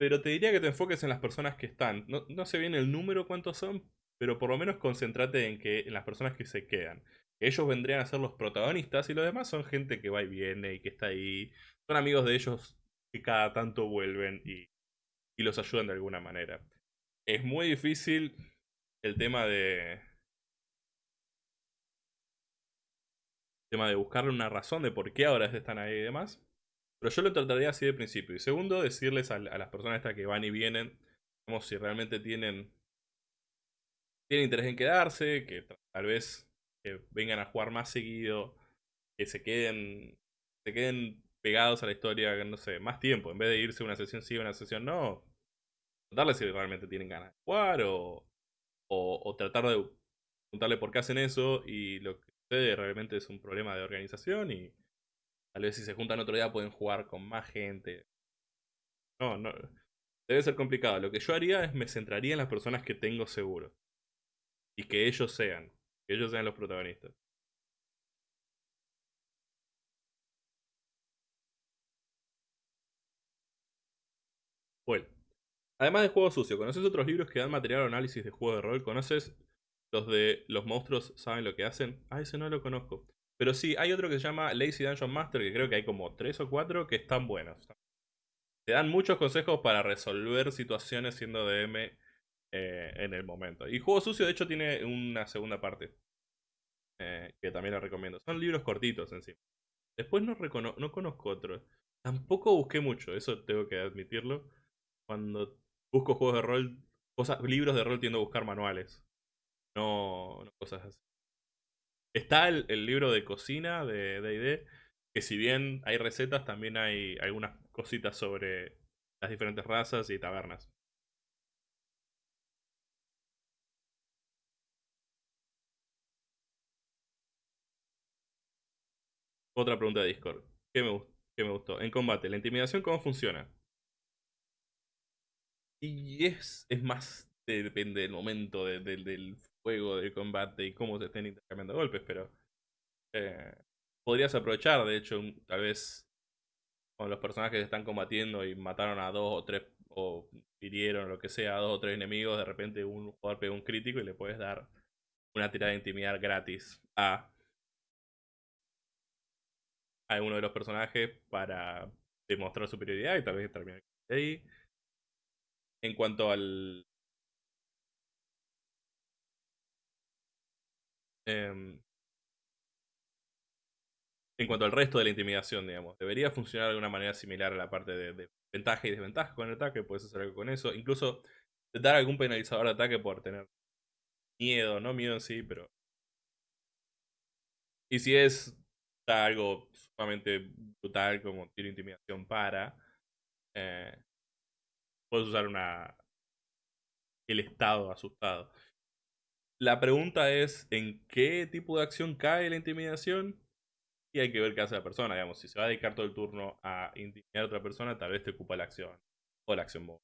Pero te diría que te enfoques en las personas que están. No, no sé bien el número cuántos son, pero por lo menos concéntrate en que en las personas que se quedan. ellos vendrían a ser los protagonistas y los demás son gente que va y viene y que está ahí. Son amigos de ellos que cada tanto vuelven y, los ayudan de alguna manera. Es muy difícil el tema de... tema de buscarle una razón de por qué ahora están ahí y demás. Pero yo lo trataría así de principio. Y segundo, decirles a, las personas estas que van y vienen, como si realmente tienen, tienen interés en quedarse, que tal vez vengan a jugar más seguido, que se queden, se queden pegados a la historia, no sé, más tiempo. En vez de irse una sesión sí, una sesión no. Contarles si realmente tienen ganas de jugar o, o, tratar de preguntarle por qué hacen eso y lo que sucede realmente es un problema de organización y tal vez si se juntan otro día pueden jugar con más gente. No, no. Debe ser complicado. Lo que yo haría es me centraría en las personas que tengo seguro. Y que ellos sean. Que ellos sean los protagonistas. Bueno, además de Juego Sucio, ¿conoces otros libros que dan material o análisis de juego de rol? ¿Conoces los de Los monstruos saben lo que hacen? Ah, ese no lo conozco. Pero sí, hay otro que se llama Lazy Dungeon Master, que creo que hay como tres o cuatro que están buenos. Te dan muchos consejos para resolver situaciones siendo DM eh, en el momento. Y Juego Sucio, de hecho, tiene una segunda parte. Eh, que también la recomiendo. Son libros cortitos en sí. Después no, no conozco otros. Tampoco busqué mucho, eso tengo que admitirlo cuando busco juegos de rol, cosas, libros de rol tiendo a buscar manuales. No, cosas así. Está el, libro de cocina de D&D, que si bien hay recetas, también hay algunas cositas sobre las diferentes razas y tabernas. Otra pregunta de Discord. ¿Qué me, qué me gustó? En combate, ¿la intimidación cómo funciona? Y es, es más, depende del momento del juego, del combate y cómo se estén intercambiando golpes, pero eh, podrías aprovechar, de hecho, tal vez con los personajes que están combatiendo y mataron a dos o tres, o hirieron lo que sea, a dos o tres enemigos, de repente un jugador pega un crítico y le puedes dar una tirada de intimidad gratis a, a uno de los personajes para demostrar superioridad y tal vez terminar ahí. En cuanto al... Em, en cuanto al resto de la intimidación, digamos, debería funcionar de una manera similar a la parte de, ventaja y desventaja con el ataque, puedes hacer algo con eso, incluso dar algún penalizador de ataque por tener miedo, no miedo en sí, pero... Y si es algo sumamente brutal como tiene intimidación para, eh, puedes usar una el estado asustado. La pregunta es en qué tipo de acción cae la intimidación y hay que ver qué hace la persona. Digamos, si se va a dedicar todo el turno a intimidar a otra persona, tal vez te ocupa la acción o la acción móvil.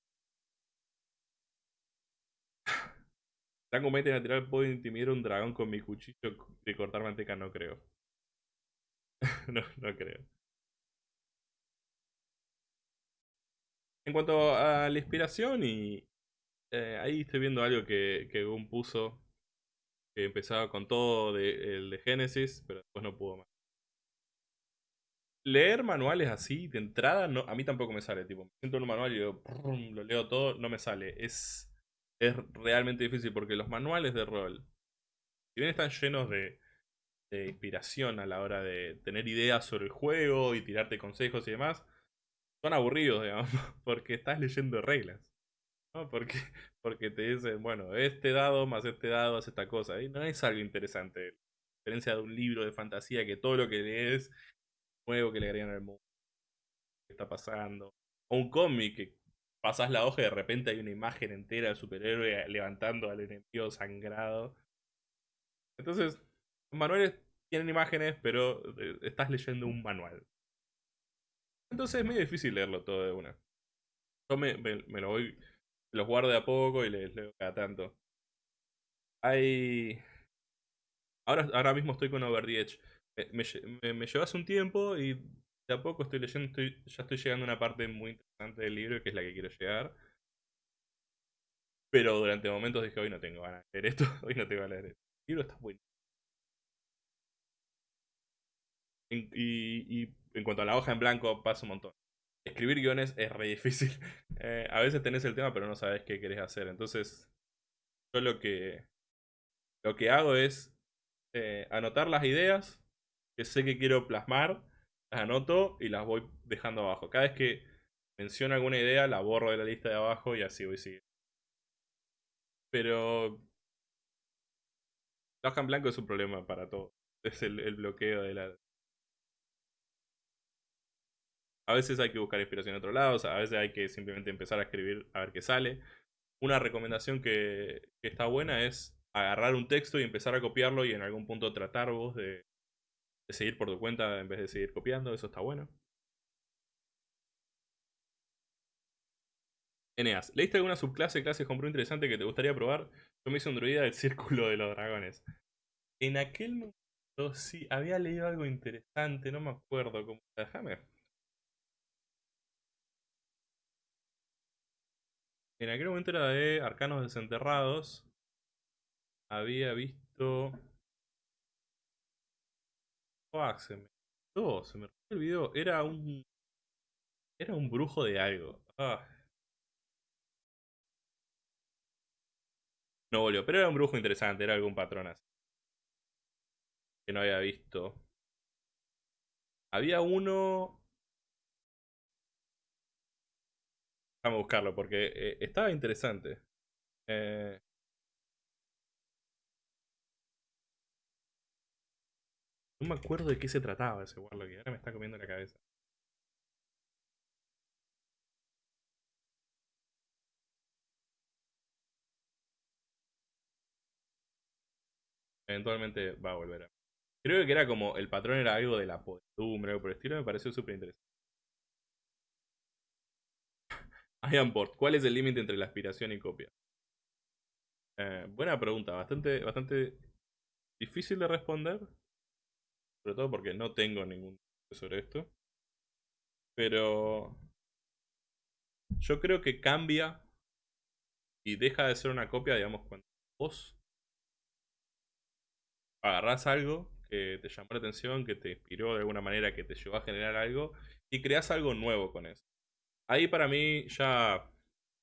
[SIGHS] Tango mete natural puedo intimidar un dragón con mi cuchillo de cortar manteca, no creo. [LAUGHS] no, no creo. En cuanto a la inspiración, y eh, ahí estoy viendo algo que, que puso, que empezaba con todo de, el de Genesis, pero después no pudo más. Leer manuales así, de entrada, a mí tampoco me sale. Tipo, me siento en un manual y yo, lo leo todo, no me sale. Es, es realmente difícil porque los manuales de rol, si bien están llenos de inspiración a la hora de tener ideas sobre el juego y tirarte consejos y demás, son aburridos, digamos, [LAUGHS] porque estás leyendo reglas. ¿no? Porque, porque te dicen, bueno, este dado más este dado hace esta cosa. Y no es algo interesante. A diferencia de un libro de fantasía que todo lo que lees nuevo que le agregan al mundo. ¿Qué está pasando? O un cómic que pasas la hoja y de repente hay una imagen entera del superhéroe levantando al enemigo sangrado. Entonces, los manuales tienen imágenes, pero eh, estás leyendo un manual. Entonces es medio difícil leerlo todo de una. Yo me, lo voy, los guardo de a poco y les leo cada tanto. Hay... Ahora, ahora mismo estoy con Over. Me, me, llevas un tiempo y de a poco estoy leyendo, ya estoy llegando a una parte muy interesante del libro, que es la que quiero llegar. Pero durante momentos dije, hoy no tengo ganas de leer esto, [LAUGHS] hoy no tengo ganas de leer esto. El libro está y, y en cuanto a la hoja en blanco, pasa un montón. Escribir guiones es re difícil. [LAUGHS] Eh, a veces tenés el tema, pero no sabes qué querés hacer. Entonces, yo lo que, lo que hago es eh, anotar las ideas que sé que quiero plasmar, las anoto y las voy dejando abajo. Cada vez que menciono alguna idea, la borro de la lista de abajo y así voy siguiendo. Pero la hoja en blanco es un problema para todo. Es el bloqueo de la, A veces hay que buscar inspiración en otro lado, a veces hay que simplemente empezar a escribir a ver qué sale. Una recomendación que, está buena es agarrar un texto y empezar a copiarlo y en algún punto tratar vos de, seguir por tu cuenta en vez de seguir copiando, eso está bueno. Eneas, ¿leíste alguna subclase, clase compró interesante que te gustaría probar? Yo me hice un druida del [LAUGHS] círculo de los dragones. En aquel momento sí, había leído algo interesante, no me acuerdo cómo. Déjame En aquel momento era de Arcanos Desenterrados. Había visto... Oh, se me... se me olvidó. Era un... Era un brujo de algo. Ah. No volvió, pero era un brujo interesante, era algún patrón así. Que no había visto. Había uno A buscarlo porque eh, estaba interesante. Eh... No me acuerdo de qué se trataba ese Warlock y ahora me está comiendo la cabeza. Eventualmente va a volver a... Creo que era como el patrón era algo de la podumbre o por el estilo, me pareció súper interesante. Ironport, ¿cuál es el límite entre la aspiración y copia? Eh, buena pregunta, bastante, bastante difícil de responder. Sobre todo porque no tengo ningún sobre esto. Pero yo creo que cambia y deja de ser una copia, digamos, cuando vos agarrás algo que te llamó la atención, que te inspiró de alguna manera, que te llevó a generar algo y creas algo nuevo con eso. Ahí para mí ya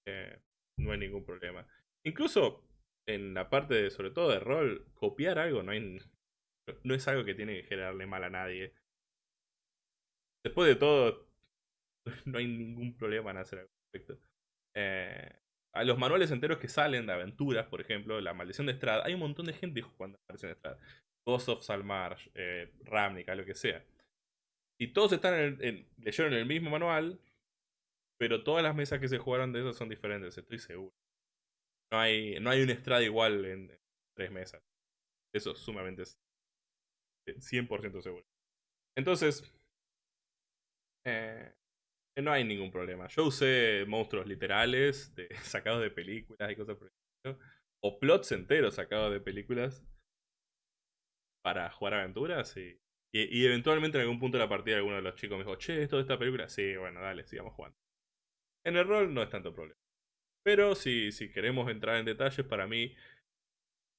eh, no hay ningún problema. Incluso en la parte de, sobre todo de rol, copiar algo no, hay, no es algo que tiene que generarle mal a nadie. Después de todo, [LAUGHS] no hay ningún problema en hacer algo respecto. Eh, a los manuales enteros que salen de aventuras, por ejemplo, La Maldición de Estrada, hay un montón de gente jugando La Maldición de Estrada. Ghost of Salmarsh, eh, Ravnica, lo que sea. Y todos están en, leyeron el mismo manual, pero todas las mesas que se jugaron de esas son diferentes, estoy seguro. No hay, no hay un estrada igual en, tres mesas. Eso es sumamente 100% seguro. Entonces, eh, no hay ningún problema. Yo usé monstruos literales, [LAUGHS] sacados de películas y cosas por el estilo. O plots enteros sacados de películas para jugar aventuras Y, y eventualmente en algún punto de la partida alguno de los chicos me dijo, che, esto de esta película. Sí, bueno, dale, sigamos jugando. En el rol no es tanto problema. Pero si, si queremos entrar en detalles, para mí,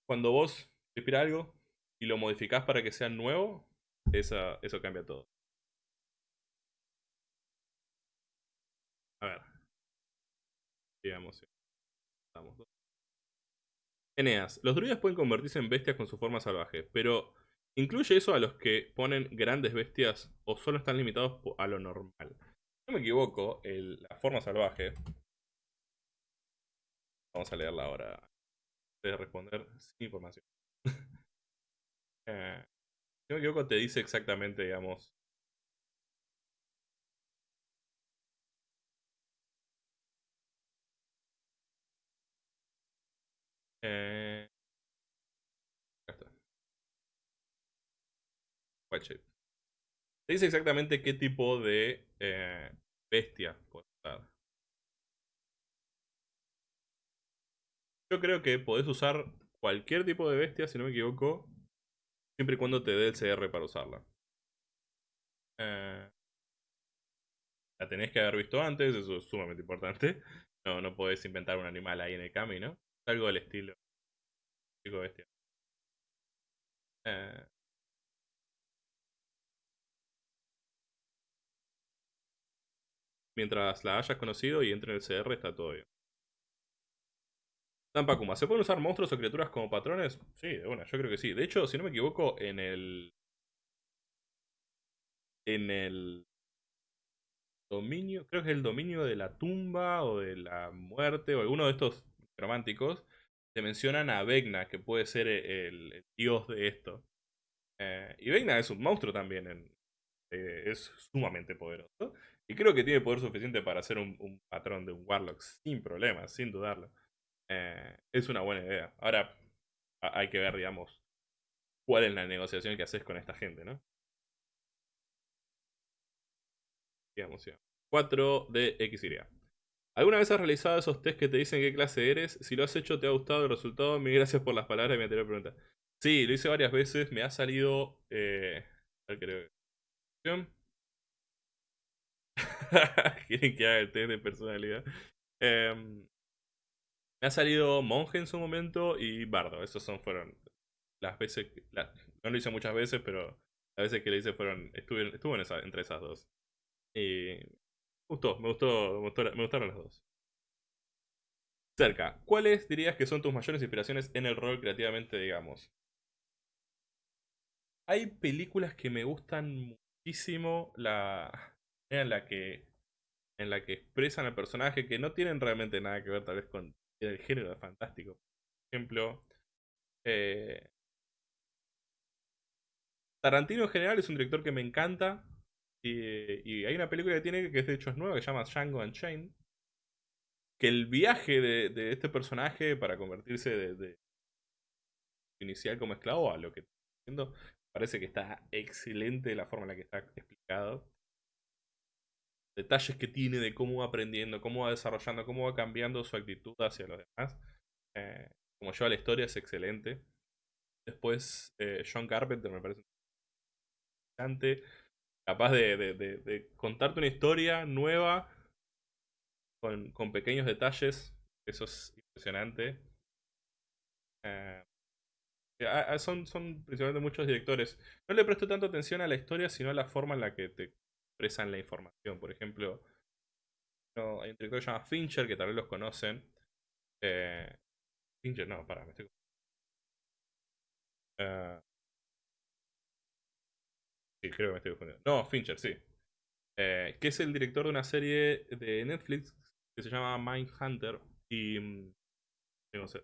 cuando vos inspiras algo y lo modificás para que sea nuevo, esa, eso cambia todo. A ver. Digamos. Estamos. Eneas. Los druidas pueden convertirse en bestias con su forma salvaje, pero ¿incluye eso a los que ponen grandes bestias o solo están limitados a lo normal? No me equivoco, la forma salvaje... Vamos a leerla ahora. De responder sin información. si no me equivoco, te dice exactamente, digamos, Eh, acá está. White shape. Te dice exactamente qué tipo de eh, bestia puedes usar. Yo creo que podés usar cualquier tipo de bestia, si no me equivoco, siempre y cuando te dé el CR para usarla. Eh, la tenés que haber visto antes, eso es sumamente importante. No, no podés inventar un animal ahí en el camino. Algo del estilo. Bestia. Eh, mientras la hayas conocido y entre en el CR está todo bien. Tampakuma, ¿se pueden usar monstruos o criaturas como patrones? Sí, de una, yo creo que sí. De hecho, si no me equivoco, en el... En el dominio, creo que es el dominio de la tumba o de la muerte o alguno de estos románticos, te mencionan a Vegna, que puede ser el, dios de esto. Eh, y Vegna es un monstruo también, en, eh, es sumamente poderoso. Y creo que tiene poder suficiente para ser un, patrón de un Warlock sin problemas, sin dudarlo. Eh, es una buena idea. Ahora hay que ver, digamos, cuál es la negociación que haces con esta gente, ¿no? Digamos, 4 de XY. ¿Alguna vez has realizado esos test que te dicen qué clase eres? Si lo has hecho, te ha gustado el resultado. Mil gracias por las palabras de mi anterior pregunta. Sí, lo hice varias veces. Me ha salido. Eh, creo. [LAUGHS] Quieren que haga el test de personalidad. Em, me ha salido monje en su momento y bardo. Esos son, fueron las veces. no lo hice muchas veces, pero las veces que lo hice fueron. Estuve, estuve entre esas dos. Y me gustó, me gustó, me gustaron las dos. Cerca, ¿cuáles dirías que son tus mayores inspiraciones en el rol creativamente, digamos? Hay películas que me gustan la en la que en la que expresan al personaje que no tienen realmente nada que ver tal vez con el género de fantástico. Por ejemplo, eh, Tarantino en general es un director que me encanta, y, hay una película que tiene que de hecho es nueva, que se llama Django Unchained. Que el viaje de, este personaje para convertirse de, inicial como esclavo a lo que está haciendo, parece que está excelente la forma en la que está explicado. Detalles que tiene de cómo va aprendiendo, cómo va desarrollando, cómo va cambiando su actitud hacia los demás. Eh, como lleva la historia es excelente. Después, eh, John Carpenter me parece interesante capaz de, contarte una historia nueva con, pequeños detalles. Eso es impresionante. Eh, son, son principalmente muchos directores. No le presto tanto atención a la historia, sino a la forma en la que te expresan la información. Por ejemplo, hay un director que se llama Fincher, que tal vez los conocen. Eh, Fincher, no, para, me estoy... Uh, Sí, creo que me estoy confundiendo. No, Fincher, sí. Eh, que es el director de una serie de Netflix que se llama Mindhunter. Y. Mm, no sé.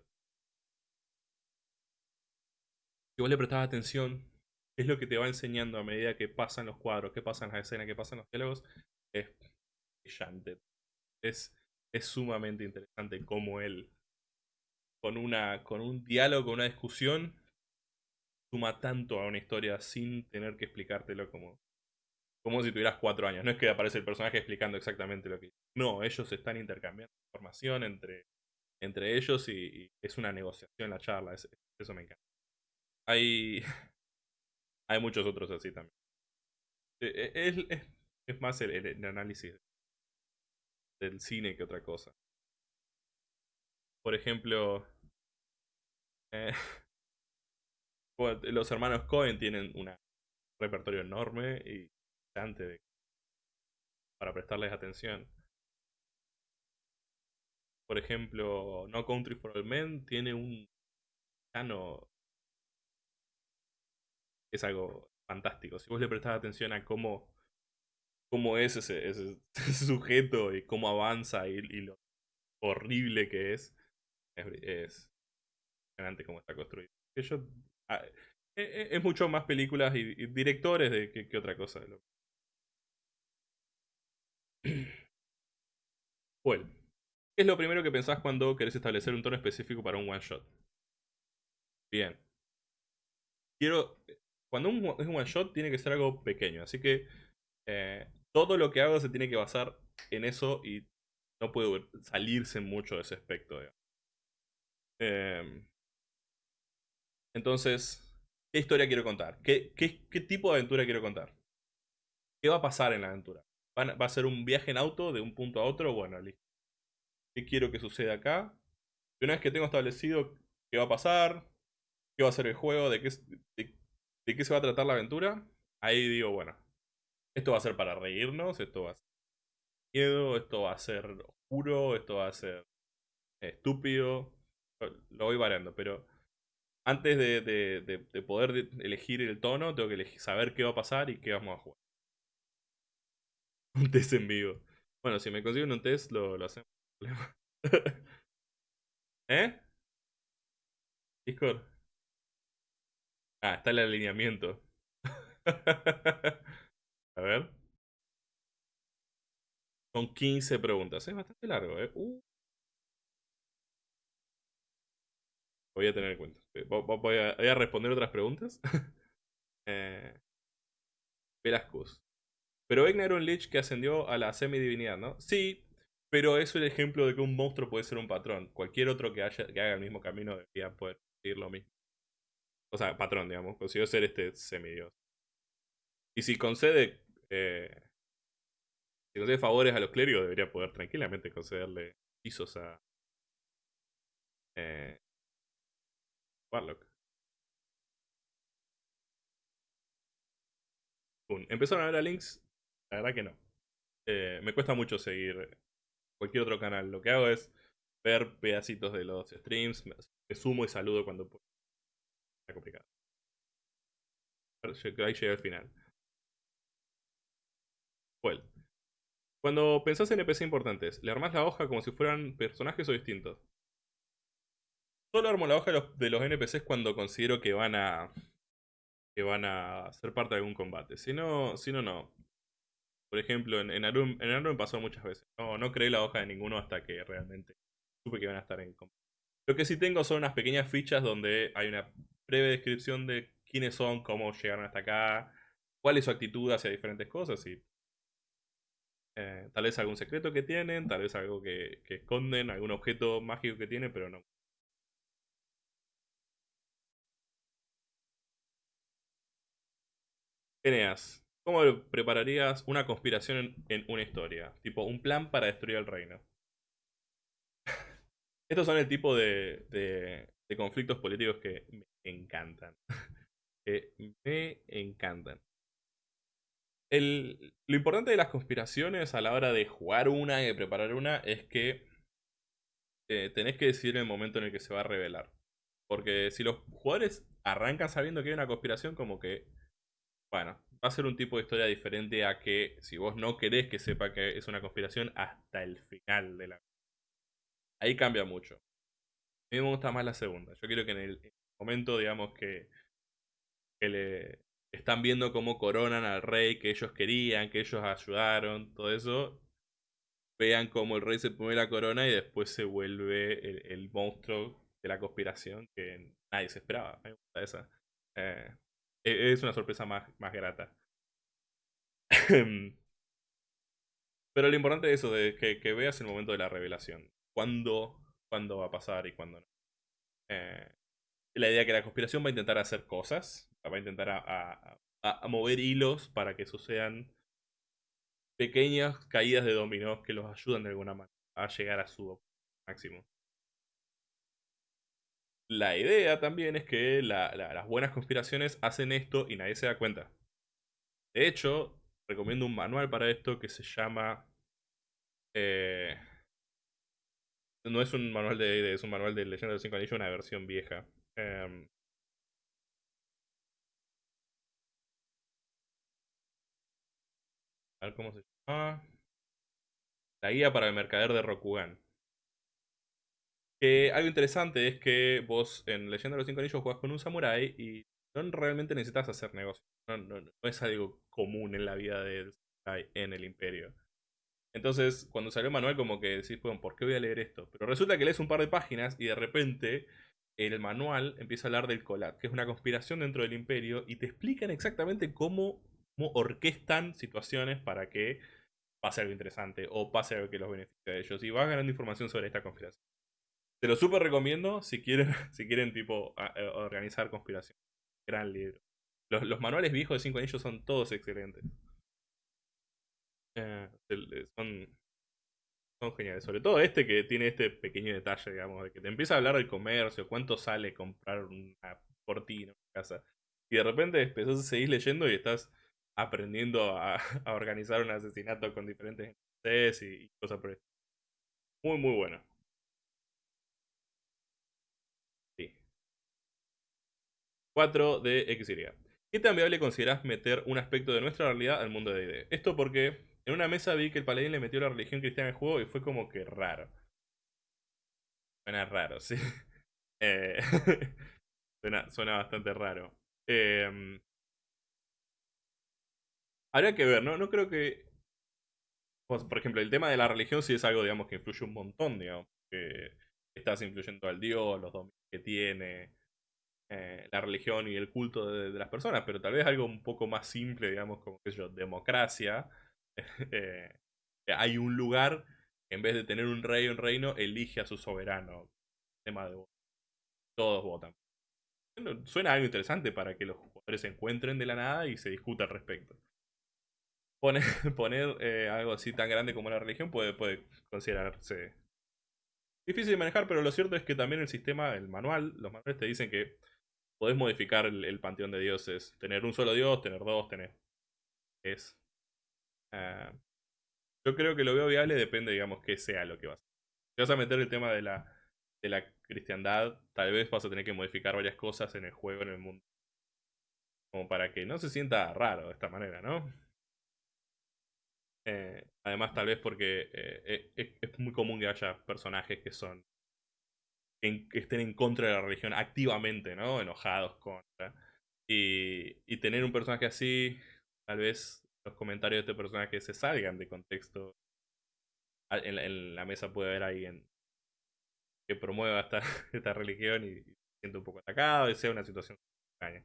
Si vos le prestabas atención, es lo que te va enseñando a medida que pasan los cuadros, que pasan las escenas, que pasan los diálogos. Es brillante. Es, sumamente interesante cómo él, con, una, con un diálogo, una discusión, suma tanto a una historia sin tener que explicártelo como, como si tuvieras cuatro años. No es que aparece el personaje explicando exactamente lo que... No, ellos están intercambiando información entre, entre ellos y, es una negociación la charla. eso me encanta. Hay... [LAUGHS] Hay muchos otros así también. Eh, eh, Es, es- es más el, el- análisis del cine que otra cosa. Por ejemplo, eh, [LAUGHS] los hermanos Cohen tienen un repertorio enorme y bastante de- para prestarles atención. Por ejemplo, No Country for Old Men tiene un piano es algo fantástico. Si vos le prestás atención a cómo, cómo es ese, ese [LAUGHS] sujeto y cómo avanza y, lo horrible que es, es, es impresionante cómo está construido. Yo- ah, e- e- es mucho más películas y, directores de que, que otra cosa. [CLEARS THROAT] Well, ¿qué es lo primero que pensás cuando querés establecer un tono específico para un one shot? Bien. Quiero. Cuando es un one shot, tiene que ser algo pequeño. Así que eh, todo lo que hago se tiene que basar en eso y no puede salirse mucho de ese aspecto. Em, entonces, ¿qué historia quiero contar? ¿Qué, tipo de aventura quiero contar? ¿Qué va a pasar en la aventura? ¿Van a- ¿Va a ser un viaje en auto de un punto a otro? Bueno, listo. ¿Qué quiero que suceda acá? Y una vez que tengo establecido qué va a pasar, qué va a ser el juego, de qué, de, de qué se va a tratar la aventura, ahí digo, bueno, esto va a ser para reírnos, esto va a ser miedo, esto va a ser oscuro, esto va a ser estúpido. Lo voy variando, pero antes de, de- de- de poder de- elegir el tono, tengo que saber qué va a pasar y qué vamos a jugar. [LAUGHS] Un test en vivo. Bueno, si me consiguen un test, lo, lo hacemos. [LAUGHS] ¿Eh? Discord. Ah, está el alineamiento. [LAUGHS] A ver. Son 15 preguntas. Es bastante largo, ¿eh? Uh. Voy a tener en cuenta. Eh, vo- vo- Voy a, responder otras preguntas. [LAUGHS] eh, Velascus. Pero Vecna era un Lich que ascendió a la semidivinidad, ¿no? Sí, pero es el ejemplo de que un monstruo puede ser un patrón. Cualquier otro que, haya, que haga el mismo camino debería poder seguir lo mismo. O sea, patrón, digamos. Consiguió ser este semidios. Y si concede. eh, si concede favores a los clérigos, debería poder tranquilamente concederle pisos a. Eh, Warlock. Un- ¿Empezaron a ver a Links? La verdad que no. Eh, me cuesta mucho seguir cualquier otro canal. Lo que hago es ver pedacitos de los streams. Me, sumo y saludo cuando puedo. Complicado. Ahí llegué al final. Well. Cuando pensás en NPC importantes, ¿le armás la hoja como si fueran personajes o distintos? Solo armo la hoja de los, NPCs cuando considero que van a. que van a ser parte de algún combate. Si no, si no, no. Por ejemplo, en, en Arum, en Arum pasó muchas veces. No, no creé la hoja de ninguno hasta que realmente supe que iban a estar en combate. Lo que sí tengo son unas pequeñas fichas donde hay una breve descripción de quiénes son, cómo llegaron hasta acá, cuál es su actitud hacia diferentes cosas y eh, tal vez algún secreto que tienen, tal vez algo que, esconden, algún objeto mágico que tienen, pero no. Eneas, ¿cómo prepararías una conspiración en, una historia? Tipo, un plan para destruir el reino. [LAUGHS] Estos son el tipo de, de- de conflictos políticos que me encantan. que [LAUGHS] me encantan. El- lo importante de las conspiraciones a la hora de jugar una y de preparar una es que eh, tenés que decidir el momento en el que se va a revelar. Porque si los jugadores arrancan sabiendo que hay una conspiración, como que, bueno, va a ser un tipo de historia diferente a que si vos no querés que sepa que es una conspiración hasta el final de la... Ahí cambia mucho. A mí me gusta más la segunda. Yo quiero que en el momento, digamos, que, le están viendo cómo coronan al rey que ellos querían, que ellos ayudaron, todo eso, vean cómo el rey se pone la corona y después se vuelve el, monstruo de la conspiración que nadie se esperaba. Esa. Eh, e- es una sorpresa más, más grata. [LAUGHS] Pero lo importante es eso, de que, que veas el momento de la revelación. Cuándo, cuándo va a pasar y cuándo no. Eh, la idea que la conspiración va a intentar hacer cosas, va a intentar a, mover hilos para que sucedan pequeñas caídas de dominó que los ayudan de alguna manera a llegar a su máximo. La idea también es que las buenas conspiraciones hacen esto y nadie se da cuenta. De hecho, recomiendo un manual para esto que se llama... Eh, no es un manual de es un manual de Leyenda de los Cinco Anillos, una versión vieja. Em, a ver cómo se llama. La guía para el mercader de Rokugan. Algo interesante es que vos en Leyenda de los Cinco Anillos jugás con un samurai y no realmente necesitas hacer negocio. No, es algo común en la vida del samurai en el imperio. Entonces, cuando salió el manual, como que decís, ¿por qué voy a leer esto? Pero resulta que lees un par de páginas y de repente el manual empieza a hablar del Colat, que es una conspiración dentro del imperio, y te explican exactamente cómo, orquestan situaciones para que pase algo interesante o pase algo que los beneficie a ellos. Y vas ganando información sobre esta conspiración. Te lo súper recomiendo si quieren, [LAUGHS] si quieren tipo eh, organizar conspiración. Gran libro. Los, manuales viejos de 5 anillos son todos excelentes. Eh, son, son geniales. Sobre todo este que tiene este pequeño detalle, digamos, de que te empieza a hablar del comercio, cuánto sale comprar una cortina en casa. Y de repente empezás a seguir leyendo y estás aprendiendo a, organizar un asesinato con diferentes y, y cosas por eso. Muy, muy bueno. 4 de XY. ¿Qué tan viable considerás meter un aspecto de nuestra realidad al mundo de D&D? Esto porque en una mesa vi que el paladín le metió la religión cristiana al juego y fue como que raro. Suena raro, sí. [LAUGHS] Eh, [LAUGHS] suena, bastante raro. Eh, habría que ver, ¿no? No creo que... Por ejemplo, el tema de la religión sí es algo, digamos, que influye un montón, digamos. Que estás influyendo al dios, los dominios que tiene, eh, la religión y el culto de, las personas, pero tal vez algo un poco más simple, digamos, como que yo, democracia. [LAUGHS] Eh, hay un lugar, en vez de tener un rey o un reino, elige a su soberano. Tema de Todos votan. suena algo interesante para que los jugadores se encuentren de la nada y se discuta al respecto. Poner, [LAUGHS] poner eh, algo así tan grande como la religión puede, puede considerarse difícil de manejar, pero lo cierto es que también el sistema, el manual, los manuales te dicen que podés modificar el, panteón de dioses. Tener un solo dios, tener dos, tener... Es... Ah, yo creo que lo veo viable, depende, digamos, que sea lo que vas a hacer. Si vas a meter el tema de la, de la cristiandad, tal vez vas a tener que modificar varias cosas en el juego, en el mundo. Como para que no se sienta raro de esta manera, ¿no? Eh, además, tal vez porque eh, eh, es muy común que haya personajes que son que estén en contra de la religión activamente, ¿no? Enojados contra. Y, y tener un personaje así, tal vez los comentarios de este personaje se salgan de contexto. En, la mesa puede haber alguien que promueva esta, [LAUGHS] esta religión y, se siente un poco atacado y sea una situación extraña.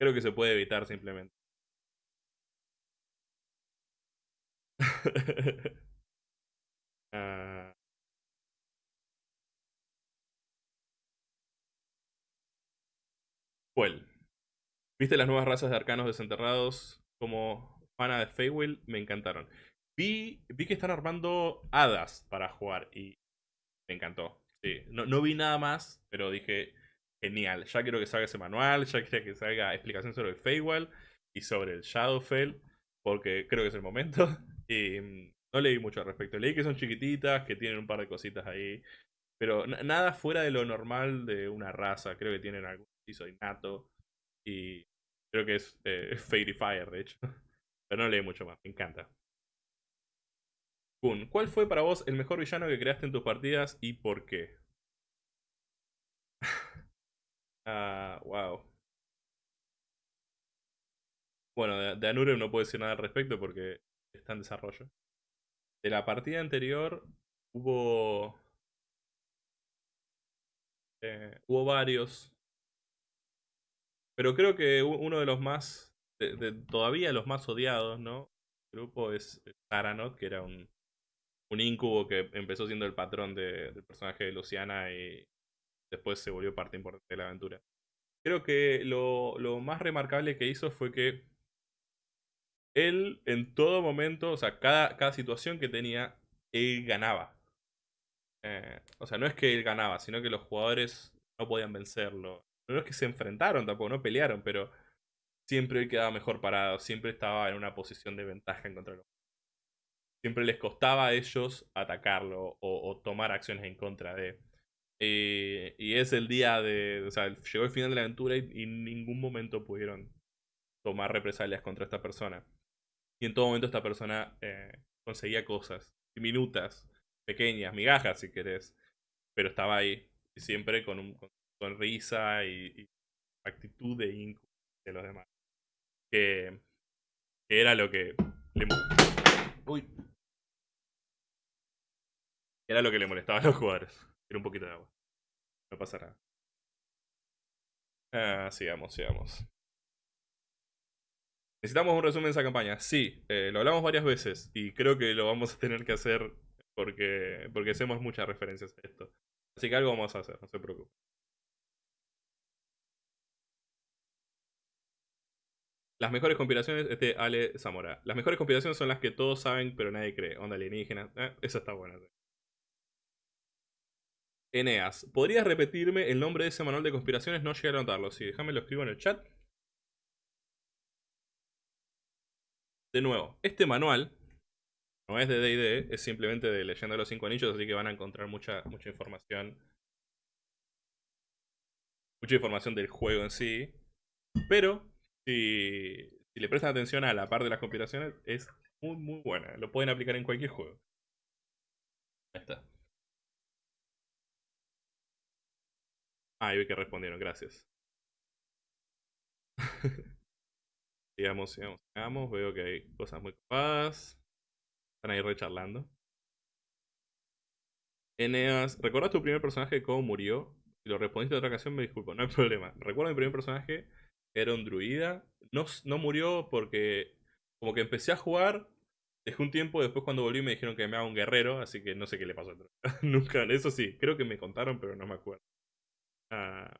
Creo que se puede evitar simplemente. [LAUGHS] ah, ¿Viste las nuevas razas de arcanos desenterrados como fana de Feywild? Me encantaron. Vi, vi que están armando hadas para jugar y me encantó. Sí, no, no vi nada más, pero dije, genial. Ya quiero que salga ese manual, ya quiero que salga explicación sobre el Feywild y sobre el Shadowfell, porque creo que es el momento. [LAUGHS] Y mm, no leí mucho al respecto. Leí que son chiquititas, que tienen un par de cositas ahí. Pero nada fuera de lo normal de una raza. Creo que tienen algún piso innato. Y creo que es eh, [LAUGHS] Fairy Fire, de hecho. Pero no leí mucho más, me encanta. Kun, ¿cuál fue para vos el mejor villano que creaste en tus partidas y por qué? [LAUGHS] ah, wow. Bueno, de, de no puedo decir nada al respecto porque está en desarrollo. De la partida anterior hubo. Eh, hubo varios. Pero creo que uno de los más, de, todavía los más odiados, ¿no? El grupo es Taranot, que era un, un incubo que empezó siendo el patrón del personaje de Luciana y después se volvió parte importante de la aventura. creo que lo, lo más remarcable que hizo fue que él en todo momento, o sea, cada, cada situación que tenía, él ganaba. Eh, o sea, no es que él ganaba, sino que los jugadores no podían vencerlo. No es que se enfrentaron tampoco, no pelearon, pero siempre quedaba mejor parado, siempre estaba en una posición de ventaja en contra de los Siempre les costaba a ellos atacarlo o, tomar acciones en contra de. Eh, y es el día de. O sea, llegó el final de la aventura y, en ningún momento pudieron tomar represalias contra esta persona. Y en todo momento esta persona eh, conseguía cosas diminutas, pequeñas, migajas si querés. Pero estaba ahí. Siempre con, un, con sonrisa y, actitud de inco de los demás. Que, que era lo que le. Uy. Era lo que le molestaba a los jugadores. Era un poquito de agua. No pasa nada. Ah, sigamos, sigamos. Necesitamos un resumen de esa campaña. Sí, eh, lo hablamos varias veces y creo que lo vamos a tener que hacer porque, porque hacemos muchas referencias a esto. Así que algo vamos a hacer, no se preocupe. Las mejores conspiraciones, este Ale Zamora. Las mejores conspiraciones son las que todos saben pero nadie cree. Onda alienígena. Eh, esa está buena. Eneas, ¿podrías repetirme el nombre de ese manual de conspiraciones? No llegué a anotarlo. Sí, déjame lo escribo en el chat. De nuevo, este manual no es de D&D, es simplemente de Leyenda de los Cinco Anillos, así que van a encontrar mucha, mucha información. Mucha información del juego en sí. Pero, si, si le prestan atención a la parte de las conspiraciones, es muy, muy buena. Lo pueden aplicar en cualquier juego. Ahí está. Ah, y vi que respondieron, gracias. [LAUGHS] sigamos, sigamos, sigamos. Veo que hay cosas muy copadas. Están ahí recharlando. Eneas, ¿recuerdas tu primer personaje cómo murió? Si lo respondiste en otra ocasión, me disculpo, no hay [LAUGHS] problema. Recuerdo mi primer personaje, era un druida. No, no murió porque como que empecé a jugar, dejé un tiempo, después cuando volví me dijeron que me haga un guerrero, así que no sé qué le pasó. [LAUGHS] Nunca, eso sí, creo que me contaron, pero no me acuerdo. Ah.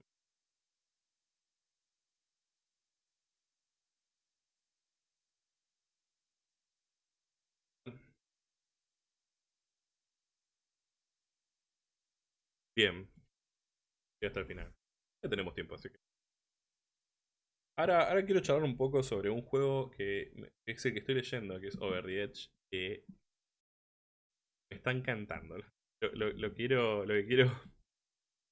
Bien. Y hasta el final. Ya tenemos tiempo, así que. Ahora, ahora quiero charlar un poco sobre un juego que es el que estoy leyendo, que es Over the Edge, que me está encantando. Lo, quiero, lo quiero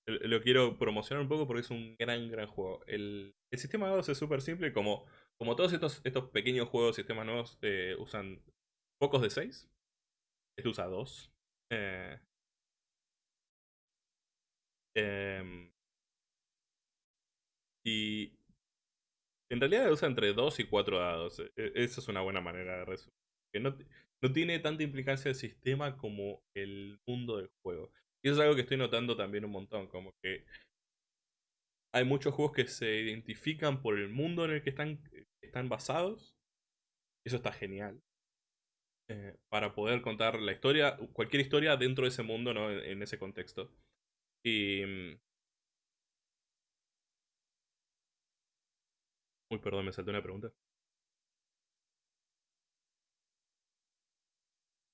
lo quiero promocionar un poco porque es un gran, gran juego. El, sistema de dados es súper simple, como, como todos estos, estos pequeños juegos, sistemas nuevos, eh, usan pocos de 6. Este usa 2. Eh, em, y en realidad usa entre 2 y 4 dados. E, e, esa es una buena manera de resumir. Que no, no tiene tanta implicancia el sistema como el mundo del juego. Y eso es algo que estoy notando también un montón, como que hay muchos juegos que se identifican por el mundo en el que están, están basados. Eso está genial. Eh, para poder contar la historia, cualquier historia dentro de ese mundo, ¿no? en, ese contexto. Y... uy, perdón, me salté una pregunta.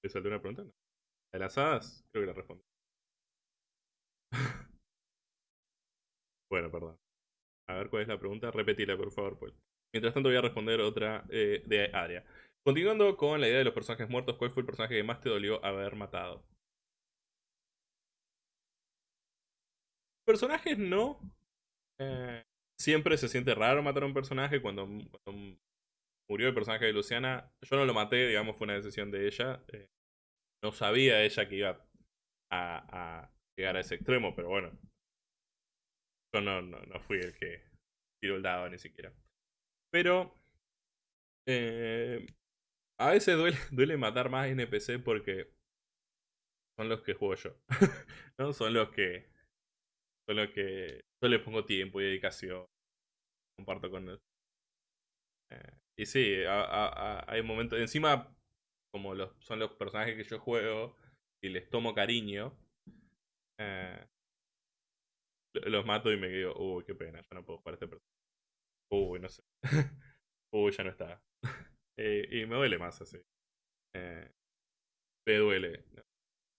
¿Me salté una pregunta? ¿De las hadas? Creo que la respondí. [LAUGHS] bueno, perdón. A ver cuál es la pregunta. Repetila, por favor, pues. Mientras tanto voy a responder otra eh, de área. Continuando con la idea de los personajes muertos, ¿cuál fue el personaje que más te dolió haber matado? Personajes no. Eh, siempre se siente raro matar a un personaje cuando, murió el personaje de Luciana. Yo no lo maté, digamos, fue una decisión de ella. Eh, no sabía ella que iba a, llegar a ese extremo, pero bueno. Yo no, no, no fui el que tiró el dado ni siquiera. Pero eh, a veces duele, [LAUGHS] duele matar más NPC porque son los que juego yo. [LAUGHS] ¿no? Son los que. Son los que. Yo les pongo tiempo y dedicación. Comparto con ellos. Eh, y sí, hay momentos. Encima, como los, son los personajes que yo juego y les tomo cariño, eh, los mato y me quedo, uy, qué pena, ya no puedo jugar a este personaje. Uy, no sé. [LAUGHS] uy, ya no está. [LAUGHS] Eh, y me duele más así. Me duele.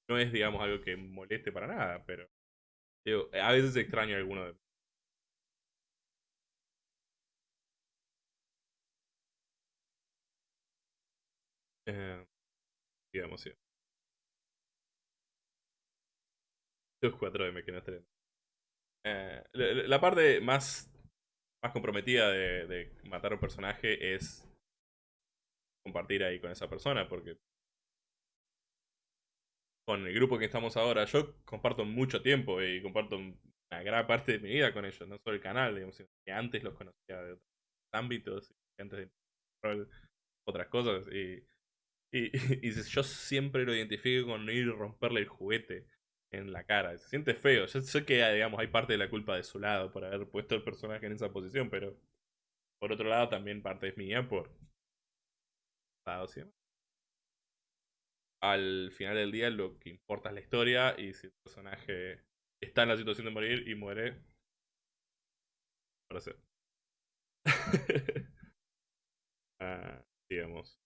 No es, digamos, algo que moleste para nada, pero digo, a veces extraño alguno de eh, digamos, sí. Los 4M que no estén. Eh, la, parte más, más comprometida de, de matar a un personaje es compartir ahí con esa persona, porque con el grupo que estamos ahora, yo comparto mucho tiempo y comparto una gran parte de mi vida con ellos, no solo el canal, digamos, que antes los conocía de otros ámbitos, antes de otras cosas, y, y, [LAUGHS] yo siempre lo identifico con ir a romperle el juguete en la cara, se siente feo, yo sé que digamos, hay parte de la culpa de su lado por haber puesto el personaje en esa posición, pero por otro lado también parte es mía por... al final del día lo que importa es la historia y si el personaje está en la situación de morir y muere. Para ser. [LAUGHS] ah, digamos.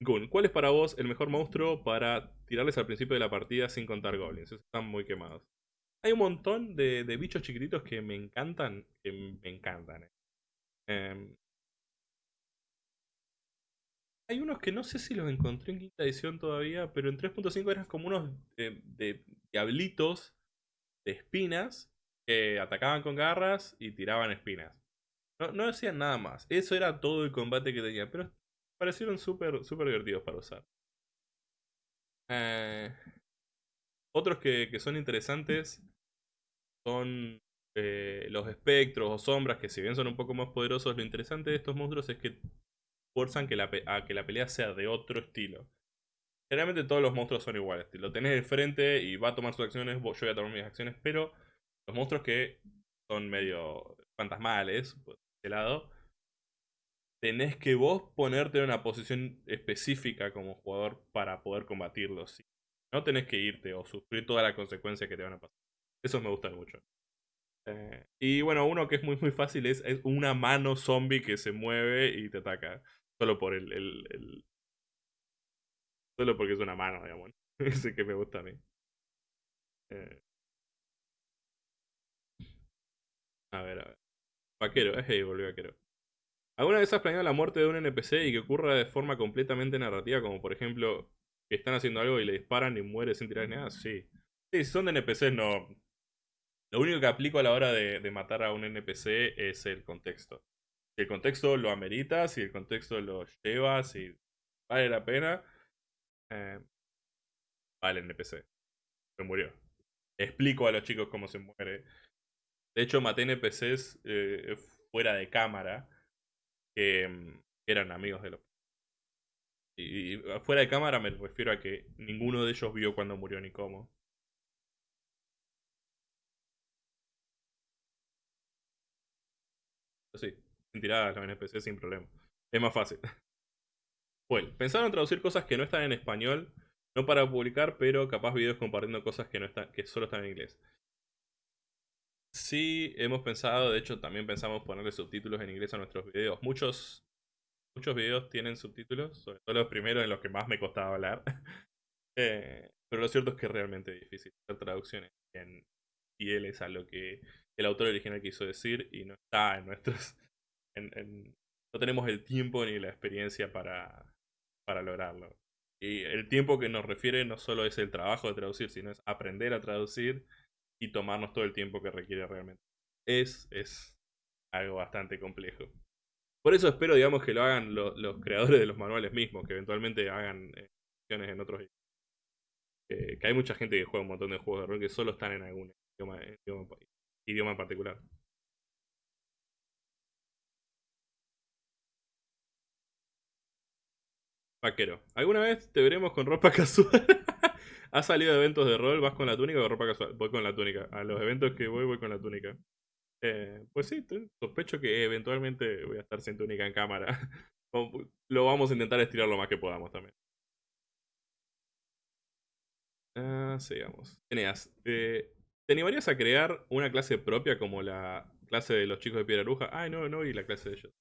Gun, ¿cuál es para vos el mejor monstruo para tirarles al principio de la partida sin contar goblins? están muy quemados. Hay un montón de, de bichos chiquititos que me encantan, que me encantan. Eh. Em, hay unos que no sé si los encontré en quinta edición todavía, pero en 3.5 eran como unos de, diablitos de espinas que atacaban con garras y tiraban espinas. No, no hacían nada más. Eso era todo el combate que tenía, pero parecieron súper super divertidos para usar. Eh, otros que, que, son interesantes son eh, los espectros o sombras, que si bien son un poco más poderosos, lo interesante de estos monstruos es que fuerzan que la, a que la pelea sea de otro estilo. Generalmente todos los monstruos son iguales. Lo tenés de frente y va a tomar sus acciones, yo voy a tomar mis acciones, pero los monstruos que son medio fantasmales, por este lado, tenés que vos ponerte en una posición específica como jugador para poder combatirlos. No tenés que irte o sufrir todas las consecuencias que te van a pasar. Eso me gusta mucho. Eh, y bueno, uno que es muy muy fácil es, es, una mano zombie que se mueve y te ataca. Solo por el, el, Solo porque es una mano, digamos. Ese [LAUGHS] que me gusta a mí. Eh. A ver, a ver. Vaquero, es hey, volvió vaquero. ¿Alguna vez has planeado la muerte de un NPC y que ocurra de forma completamente narrativa? Como por ejemplo, que están haciendo algo y le disparan y muere sin tirar nada. Sí. Sí, si son de NPCs no. Lo único que aplico a la hora de matar a un NPC es el contexto si el contexto lo amerita, si el contexto lo lleva, si vale la pena, eh, vale el NPC. Se murió. Explico a los chicos cómo se muere. De hecho, maté NPCs eh, fuera de cámara que mm, eran amigos de los. Y, fuera de cámara me refiero a que ninguno de ellos vio cuando murió ni cómo. Sí, tiradas los NPC sin problema. Es más fácil. [LAUGHS] Bueno, pensaron traducir cosas que no están en español, no para publicar, pero capaz videos compartiendo cosas que, no están, que solo están en inglés. Sí, hemos pensado, de hecho también pensamos ponerle subtítulos en inglés a nuestros videos. Muchos, muchos videos tienen subtítulos, sobre todo los primeros en los que más me costaba hablar. [LAUGHS] Eh, pero lo cierto es que es realmente difícil hacer traducciones en fieles a lo que el autor original quiso decir y no está en nuestros no tenemos el tiempo ni la experiencia para, para lograrlo. Y el tiempo que nos refiere no solo es el trabajo de traducir, sino es aprender a traducir y tomarnos todo el tiempo que requiere realmente. Es, es algo bastante complejo. Por eso espero, digamos, que lo hagan los creadores de los manuales mismos, que eventualmente hagan ediciones en otros eh, que hay mucha gente que juega un montón de juegos de rol que solo están en algún idioma, idioma en particular. Vaquero. ¿Alguna vez te veremos con ropa [LAUGHS] casual? ¿Has salido de eventos de rol? ¿Vas con la túnica o ropa casual? Voy con la túnica. A los eventos que voy, voy con la túnica. Eh, pues sí, sospecho que eventualmente voy a estar sin túnica en cámara. [LAUGHS] lo vamos a intentar estirar lo más que podamos también. Ah, sigamos. Eneas, eh, ¿Te animarías a crear una clase propia como la clase de los chicos de Piedra Bruja? Ay, no, no, y la clase de ellos.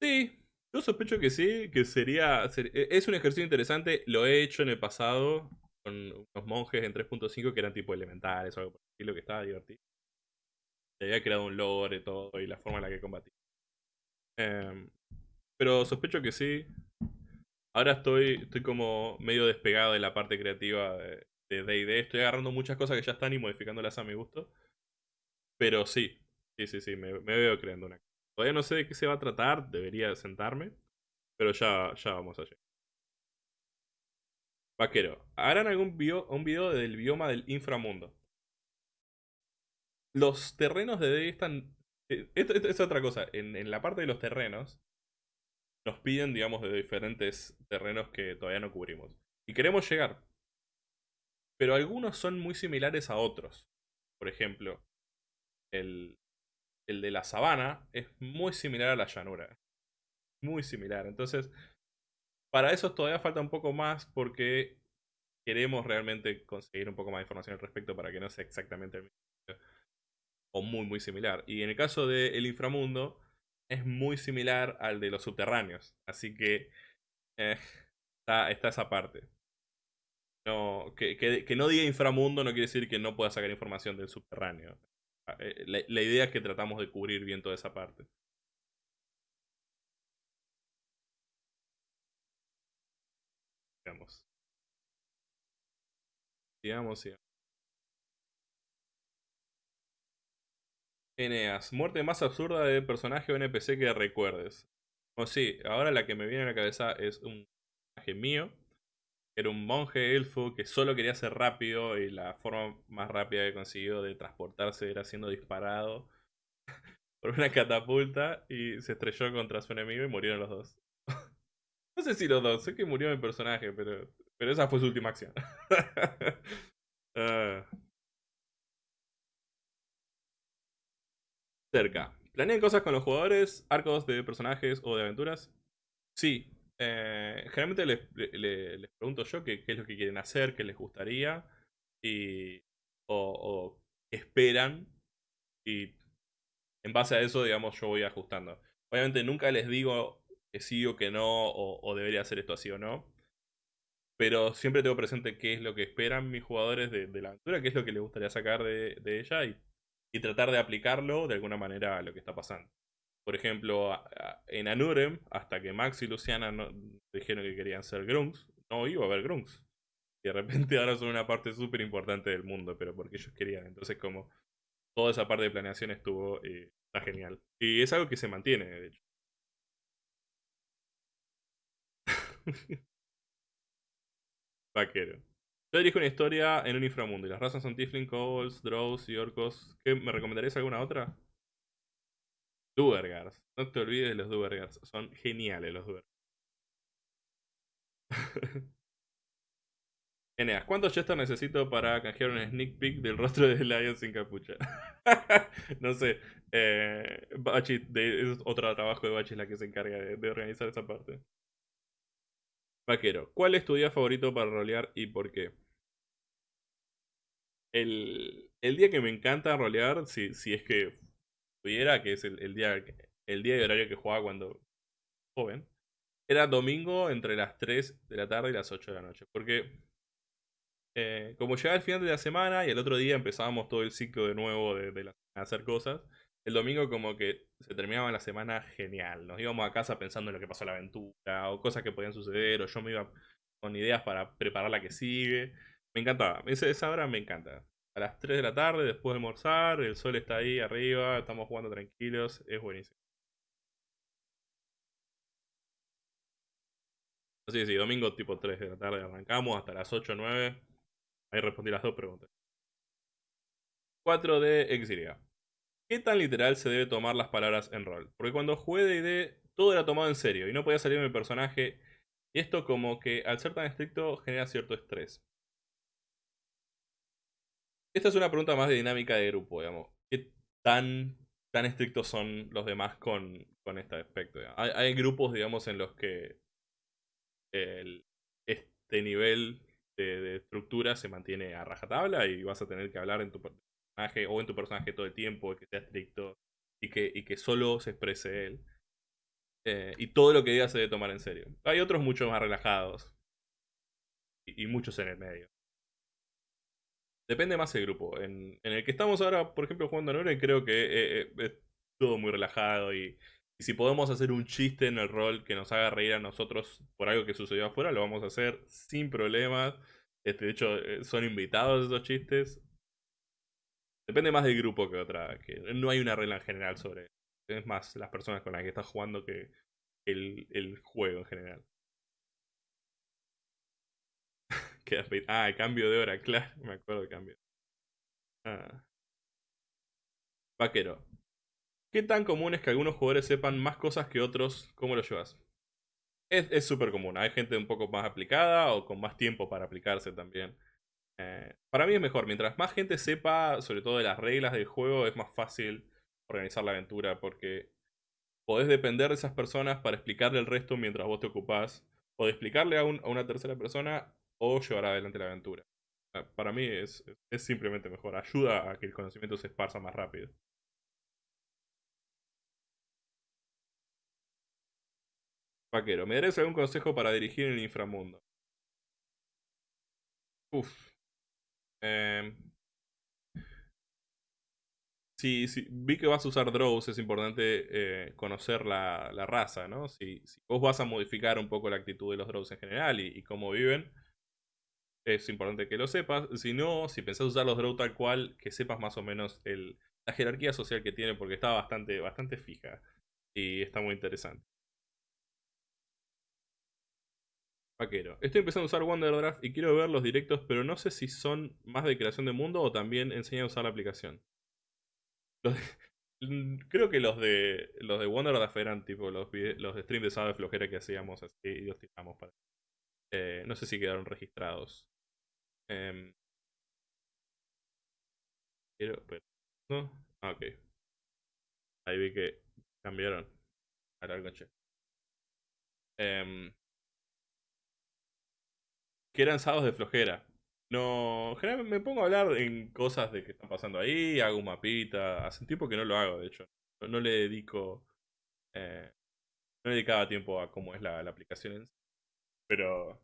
Sí, yo sospecho que sí, que sería, e, Es un ejercicio interesante, lo he hecho en el pasado con unos monjes en 3.5 que eran tipo elementales o algo por el estilo que estaba divertido. había creado un lore y todo y la forma en la que combatí. Em, pero sospecho que sí. Ahora estoy, estoy como medio despegado de la parte creativa de D&D. Estoy agarrando muchas cosas que ya están y modificándolas a mi gusto. Pero sí, sí, sí, sí, me, veo creando una. Todavía no sé de qué se va a tratar, debería sentarme. Pero ya, ya vamos allá. Vaquero, harán algún video, un video del bioma del inframundo. Los terrenos de están... Eh, esto, es otra cosa. En, en la parte de los terrenos, nos piden, digamos, de diferentes terrenos que todavía no cubrimos. Y queremos llegar. Pero algunos son muy similares a otros. Por ejemplo, el, el de la sabana es muy similar a la llanura. Muy similar. Entonces, para eso todavía falta un poco más porque queremos realmente conseguir un poco más de información al respecto para que no sea exactamente el mismo. O muy, muy similar. Y en el caso del inframundo, es muy similar al de los subterráneos. Así que eh, está, esa parte. No, que, no diga inframundo no quiere decir que no pueda sacar información del subterráneo. Eh, la, la, idea es que tratamos de cubrir bien toda esa parte. Sigamos. Sigamos, sigamos. Eneas, muerte más absurda de personaje o NPC que recuerdes. O sí, ahora la que me viene a la cabeza es un personaje mío. Era un monje elfo que solo quería ser rápido y la forma más rápida que consiguió de transportarse era siendo disparado [LAUGHS] por una catapulta y se estrelló contra su enemigo y murieron los dos. [LAUGHS] no sé si los dos, sé que murió mi personaje, pero, pero esa fue su última acción. [LAUGHS] Ah. cerca. ¿Planean cosas con los jugadores? ¿Arcos de personajes o de aventuras? Sí. Eh, generalmente les, pregunto yo qué, es lo que quieren hacer, qué les gustaría y, o, qué esperan. Y en base a eso, digamos, yo voy ajustando. Obviamente nunca les digo que sí o que no, o, debería hacer esto así o no. Pero siempre tengo presente qué es lo que esperan mis jugadores de, la aventura, qué es lo que les gustaría sacar de, ella y tratar de aplicarlo de alguna manera a lo que está pasando. Por ejemplo, en Anurem, hasta que Max y Luciana dijeron que querían ser Grunts, no iba a haber Grunts. Y de repente ahora son una parte súper importante del mundo, pero porque ellos querían. Entonces, como toda esa parte de planeación estuvo, eh, está genial. Y es algo que se mantiene, de hecho. [LAUGHS] Vaquero. Yo dirijo una historia en un inframundo y las razas son Tiflin, Kobolds, Drows y Orcos. ¿Qué, ¿Me recomendarías alguna otra? Duergars. No te olvides de los Duergars. Son geniales los Duergars. [LAUGHS] Eneas, ¿cuántos Chester necesito para canjear un sneak peek del rostro de Lion sin capucha? [LAUGHS] no sé. Eh, Bachi, es otro trabajo de Bachi la que se encarga de organizar esa parte. Vaquero, ¿cuál es tu día favorito para rolear y por qué? El, día que me encanta rolear, si, si es que que es el, día el día de horario que jugaba cuando joven, era domingo entre las 3 de la tarde y las 8 de la noche. Porque eh, como llegaba el final de la semana y el otro día empezábamos todo el ciclo de nuevo de, de hacer cosas, el domingo como que se terminaba la semana genial. Nos íbamos a casa pensando en lo que pasó en la aventura o cosas que podían suceder o yo me iba con ideas para preparar la que sigue. Me encantaba. esa hora me encanta. A las 3 de la tarde, después de almorzar, el sol está ahí arriba, estamos jugando tranquilos, es buenísimo. Así que sí, domingo tipo 3 de la tarde arrancamos hasta las 8 o 9. Ahí respondí las dos preguntas. 4 de Exilia. ¿Qué tan literal se debe tomar las palabras en rol? Porque cuando jugué D&D todo era tomado en serio y no podía salir mi personaje. Y esto como que al ser tan estricto genera cierto estrés. Esta es una pregunta más de dinámica de grupo, digamos. ¿Qué tan, tan estrictos son los demás con, con este aspecto? Hay, grupos, digamos, en los que el, este nivel de, estructura se mantiene a rajatabla y vas a tener que hablar en tu personaje o en tu personaje todo el tiempo, que sea estricto y que, y que solo se exprese él. Eh, y todo lo que diga se debe tomar en serio. Hay otros mucho más relajados. Y, muchos en el medio. Depende más del grupo. En, el que estamos ahora, por ejemplo, jugando a Noren, creo que eh, eh, es todo muy relajado y, si podemos hacer un chiste en el rol que nos haga reír a nosotros por algo que sucedió afuera, lo vamos a hacer sin problemas. Este, de hecho, eh, son invitados esos chistes. Depende más del grupo que otra. Que no hay una regla en general sobre. Es más las personas con las que estás jugando que el, el juego en general. Ah, cambio de hora, claro. Me acuerdo del cambio. Ah. Vaquero. ¿Qué tan común es que algunos jugadores sepan más cosas que otros? ¿Cómo lo llevas? Es súper común. Hay gente un poco más aplicada o con más tiempo para aplicarse también. Eh, para mí es mejor. Mientras más gente sepa, sobre todo de las reglas del juego, es más fácil organizar la aventura porque podés depender de esas personas para explicarle el resto mientras vos te ocupás. O de explicarle a, una tercera persona o llevar adelante la aventura. Para mí es, simplemente mejor. Ayuda a que el conocimiento se esparza más rápido. Vaquero, ¿me darías algún consejo para dirigir en el inframundo? Uf. Eh, si, vi que vas a usar drows, es importante eh, conocer la, raza, ¿no? Si, vos vas a modificar un poco la actitud de los drows en general y, cómo viven, es importante que lo sepas. Si no, si pensás usar los drows tal cual, que sepas más o menos el, la jerarquía social que tiene, porque está bastante, bastante fija y está muy interesante. Vaquero. Estoy empezando a usar Wonderdraft y quiero ver los directos, pero no sé si son más de creación de mundo o también enseñan a usar la aplicación. [LAUGHS] creo que los de los de Wonderdraft eran tipo los, los streams de sábado de flojera que hacíamos así y los tiramos para. Eh, no sé si quedaron registrados. Eh, pero, ¿No? Ah, ok. Ahí vi que cambiaron. Ahora el coche. Eh, que eran sábados de flojera. No, me pongo a hablar en cosas de que están pasando ahí, hago un mapita, hace tiempo que no lo hago, de hecho. No, le dedico, eh, no le dedicaba tiempo a cómo es la, aplicación en. Pero,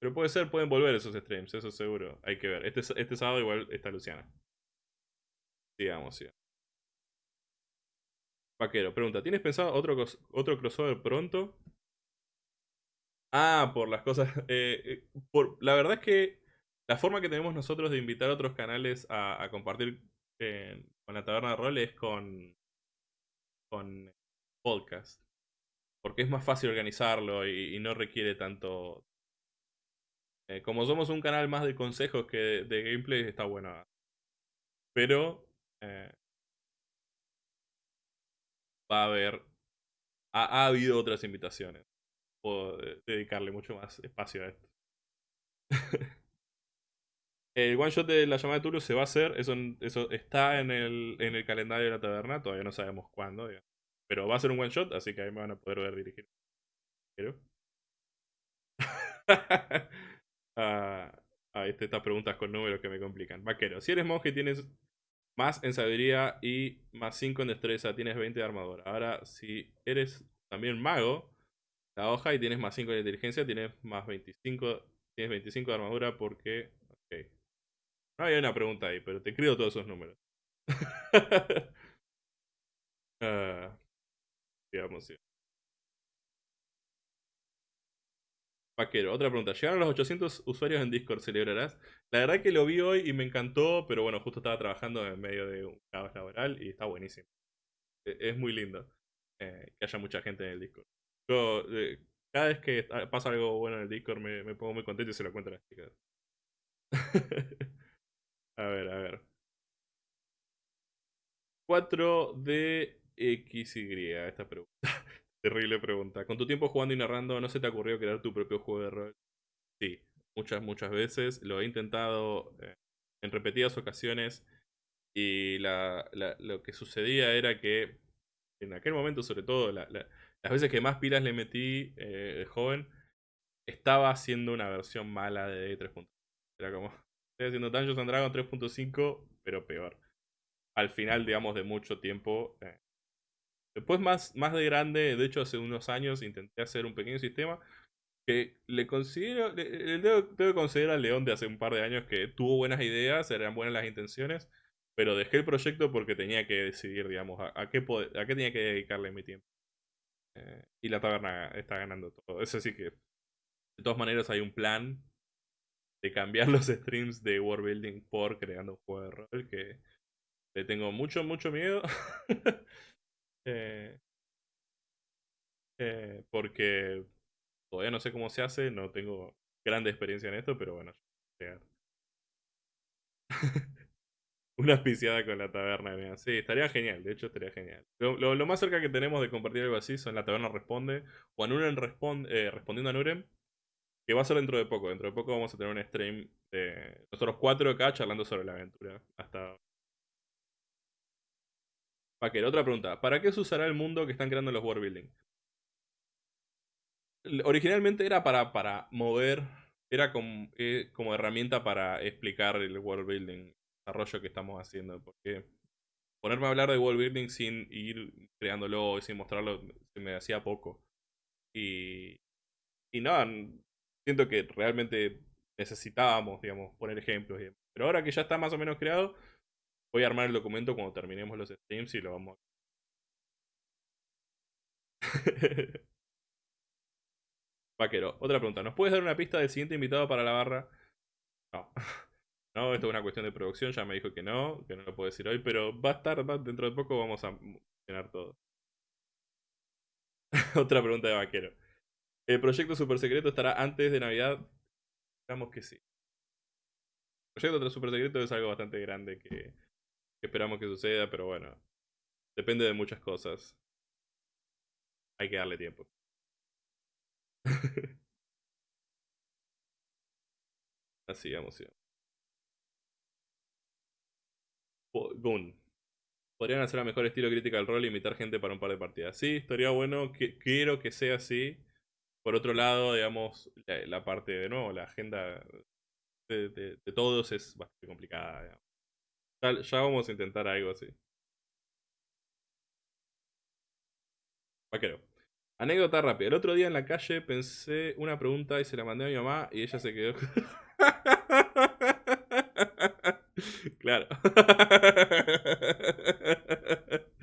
pero puede ser, pueden volver esos streams, eso seguro. Hay que ver. Este, este sábado igual está Luciana. Sigamos, sí. Vaquero, pregunta, ¿tienes pensado otro, otro crossover pronto? Ah, por las cosas. [LAUGHS] Eh, eh, por, la verdad es que la forma que tenemos nosotros de invitar a otros canales a, compartir con la taberna de rol es con, con podcast. Porque es más fácil organizarlo y, no requiere tanto. Eh, como somos un canal más de consejos que de, gameplay, está bueno. Pero va a haber. ha habido otras invitaciones dedicarle mucho más espacio a esto. [LAUGHS] el one shot de la llamada de Tulio se va a hacer, eso, eso está en el, en el calendario de la taberna, todavía no sabemos cuándo, pero va a ser un one shot, así que ahí me van a poder ver dirigir. Pero... [LAUGHS] ah, ah, este, estas preguntas con números que me complican. Vaquero, si eres monje tienes más en sabiduría y más 5 en destreza, tienes 20 de armadura. Ahora, si eres también mago, la hoja y tienes más 5 de inteligencia, tienes más 25, tienes 25 de armadura porque... Ok. No había una pregunta ahí, pero te escribo todos esos números. uh, [LAUGHS] digamos, sí. Otra pregunta. Llegaron los 800 usuarios en Discord, ¿celebrarás? La verdad que lo vi hoy y me encantó, pero bueno, justo estaba trabajando en medio de un caos laboral y está buenísimo. E, es muy lindo eh, que haya mucha gente en el Discord. Yo, eh, cada vez que pasa algo bueno en el Discord me, pongo muy contento y se lo cuento a las chicas. [LAUGHS] a ver, a ver. 4DXY, esta pregunta. [LAUGHS] Terrible pregunta. Con tu tiempo jugando y narrando, ¿no se te ocurrió crear tu propio juego de rol? Sí, muchas, muchas veces. Lo he intentado eh, en repetidas ocasiones. Y lo que sucedía era que en aquel momento, sobre todo, la, las veces que más pilas le metí eh, joven, estaba haciendo una versión mala de 3.0. Era como, estoy haciendo Dungeons and Dragons 3.5, pero peor. Al final, digamos, de mucho tiempo. Eh. Después, más, más de grande, de hecho, hace unos años intenté hacer un pequeño sistema que le considero, le, debo, considerar al León de hace un par de años que tuvo buenas ideas, eran buenas las intenciones, pero dejé el proyecto porque tenía que decidir, digamos, a, qué, a qué tenía que dedicarle mi tiempo. Eh, y la taberna está ganando todo. Eso sí que, de todas maneras, hay un plan de cambiar [LAUGHS] los streams de world building por creando un juego de rol que le tengo mucho, mucho miedo. [LAUGHS] eh, eh, porque todavía no sé cómo se hace, no tengo grande experiencia en esto, pero bueno, [LAUGHS] Una auspiciada con la taberna, Sí, estaría genial, de hecho estaría genial. Lo, más cerca que tenemos de compartir algo así son la taberna responde, o Anuren responde, eh, respondiendo a Nuren, que va a ser dentro de poco. Dentro de poco vamos a tener un stream de nosotros cuatro acá charlando sobre la aventura. Hasta Paquero, otra pregunta. ¿Para qué se usará el mundo que están creando los world building? Originalmente era para, para mover, era como, eh, como herramienta para explicar el world building desarrollo que estamos haciendo. Porque ponerme a hablar de world building sin ir creándolo y sin mostrarlo se me hacía poco. Y, y nada, siento que realmente necesitábamos, digamos, poner ejemplos. Pero ahora que ya está más o menos creado, voy a armar el documento cuando terminemos los streams y lo vamos a... [LAUGHS] Vaquero, otra pregunta. ¿Nos puedes dar una pista del siguiente invitado para la barra? No. [LAUGHS] No, esto es una cuestión de producción, ya me dijo que no, que no lo puedo decir hoy, pero va a estar, dentro de poco vamos a mencionar todo. [LAUGHS] Otra pregunta de vaquero. ¿El proyecto super secreto estará antes de Navidad? Esperamos que sí. El proyecto super secreto es algo bastante grande que, esperamos que suceda, pero bueno, depende de muchas cosas. Hay que darle tiempo. [LAUGHS] Así, vamos. Gun. Podrían hacer a mejor estilo crítica al rol y invitar gente para un par de partidas. Sí, estaría bueno. Que, quiero que sea así. Por otro lado, digamos, la, parte de nuevo, la agenda de, todos es bastante complicada. Ya, vamos a intentar algo así. Vaquero. Anécdota rápida. El otro día en la calle pensé una pregunta y se la mandé a mi mamá y ella se quedó. [LAUGHS] Claro. [LAUGHS]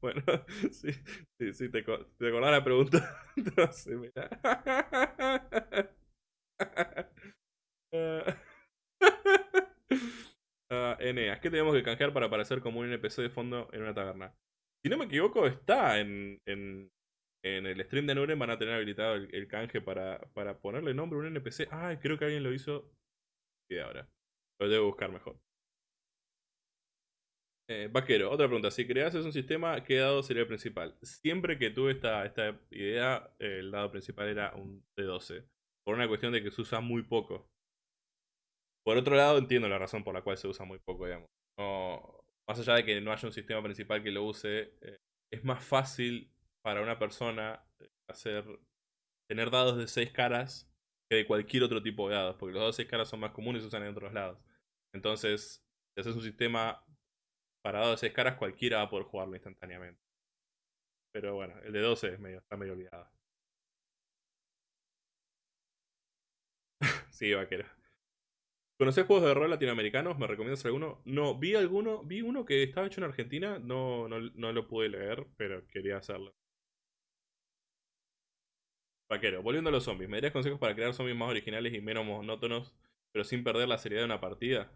bueno, sí, sí, sí, te, te acordás la pregunta. [LAUGHS] Entonces, mira. Uh, Eneas, ¿qué tenemos que canjear para aparecer como un NPC de fondo en una taberna? Si no me equivoco, está en, en, en el stream de Nuren. Van a tener habilitado el, canje para, para ponerle nombre a un NPC. Ay, creo que alguien lo hizo. Y ahora. Lo debo buscar mejor. Eh, vaquero, otra pregunta. Si creases un sistema, ¿qué dado sería el principal? Siempre que tuve esta, esta idea, el dado principal era un D12. Por una cuestión de que se usa muy poco. Por otro lado, entiendo la razón por la cual se usa muy poco, digamos. más allá de que no haya un sistema principal que lo use, eh, es más fácil para una persona eh, hacer tener dados de 6 caras que de cualquier otro tipo de dados, porque los dados de 6 caras son más comunes y se usan en otros lados. Entonces, si haces un sistema para dados de 6 caras, cualquiera va a poder jugarlo instantáneamente. Pero bueno, el de 12 es medio, está medio olvidado. [LAUGHS] sí, vaquero. ¿Conoces juegos de rol latinoamericanos? ¿Me recomiendas alguno? No, vi alguno, vi uno que estaba hecho en Argentina, no, no, no lo pude leer, pero quería hacerlo. Vaquero, volviendo a los zombies, ¿me darías consejos para crear zombies más originales y menos monótonos, pero sin perder la seriedad de una partida?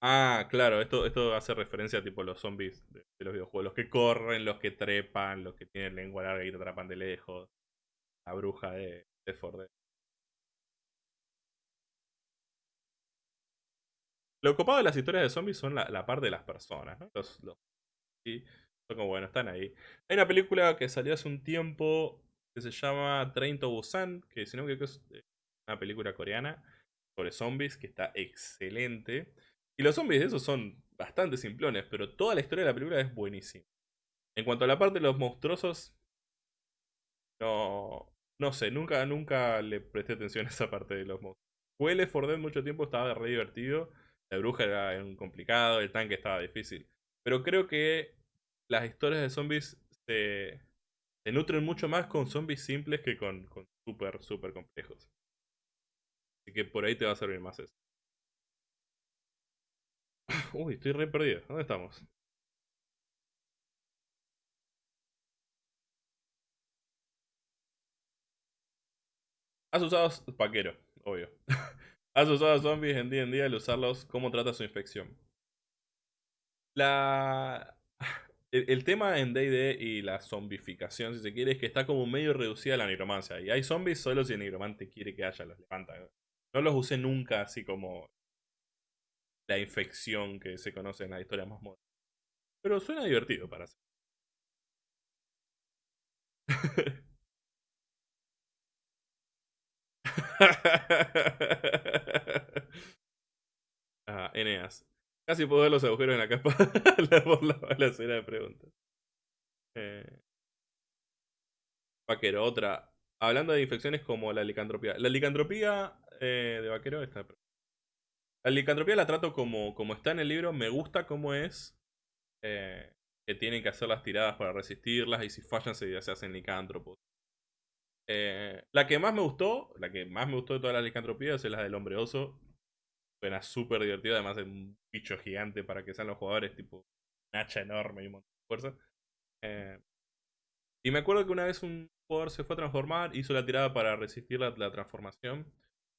Ah, claro, esto, esto hace referencia a tipo los zombies de, los videojuegos, los que corren, los que trepan, los que tienen lengua larga y te atrapan de lejos. La bruja de, de Ford. Lo copado de las historias de zombies son la, parte de las personas, ¿no? Los, los, son como, bueno, están ahí. Hay una película que salió hace un tiempo que se llama Train to Busan, que si no me es eh, una película coreana sobre zombies que está excelente. Y los zombies de esos son bastante simplones, pero toda la historia de la película es buenísima. En cuanto a la parte de los monstruosos, no, no sé, nunca, nunca le presté atención a esa parte de los mods. Jugué Left 4 Dead mucho tiempo, estaba re divertido. La bruja era un complicado, el tanque estaba difícil. Pero creo que las historias de zombies se, nutren mucho más con zombies simples que con, con super, super complejos. Así que por ahí te va a servir más eso. [LAUGHS] Uy, estoy re perdido. ¿Dónde estamos? Has usado paquero, obvio. [LAUGHS] Has usado zombies en día en día al usarlos, ¿cómo trata su infección? La... El, tema en D&D y la zombificación, si se quiere, es que está como medio reducida la nigromancia. Y hay zombies solo si el nigromante quiere que haya, los levanta. No los usé nunca así como la infección que se conoce en la historia más moderna. Pero suena divertido para hacer. [LAUGHS] [LAUGHS] ah, Eneas. Casi puedo ver los agujeros en la capa por [LAUGHS] la balacera de preguntas. Eh. Vaquero, otra. Hablando de infecciones como la licantropía. La licantropía eh, de vaquero está. La licantropía la trato como, como está en el libro. Me gusta cómo es. Eh, que tienen que hacer las tiradas para resistirlas. Y si fallan, se, se hacen licántropos. Eh, la que más me gustó, la que más me gustó de todas las licantropías es la del hombre oso. Suena súper divertido, además de un bicho gigante para que sean los jugadores, tipo un hacha enorme y un montón de fuerza. Eh, y me acuerdo que una vez un jugador se fue a transformar, hizo la tirada para resistir la, transformación,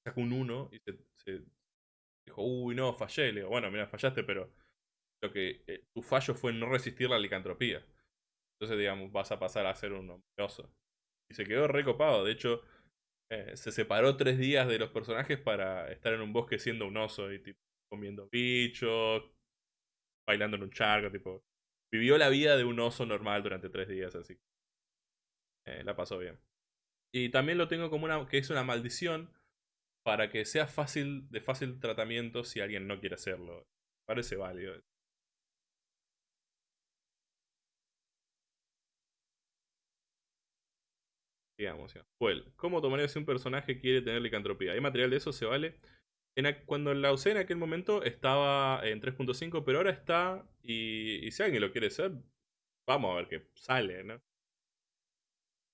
sacó un 1 y se, dijo, uy, no, fallé. Le digo, bueno, mira, fallaste, pero lo que eh, tu fallo fue no resistir la licantropía. Entonces, digamos, vas a pasar a ser un hombre oso. Y se quedó recopado. De hecho, eh, se separó tres días de los personajes para estar en un bosque siendo un oso y tipo, comiendo bichos, bailando en un charco, tipo. Vivió la vida de un oso normal durante tres días, así. Eh, la pasó bien. Y también lo tengo como una. que es una maldición para que sea fácil, de fácil tratamiento si alguien no quiere hacerlo. Parece válido. Digamos, ¿cómo tomaría si un personaje quiere tener licantropía? ¿Hay material de eso? ¿Se vale? cuando la usé en aquel momento estaba en 3.5, pero ahora está. Y, si alguien lo quiere hacer, vamos a ver qué sale, ¿no?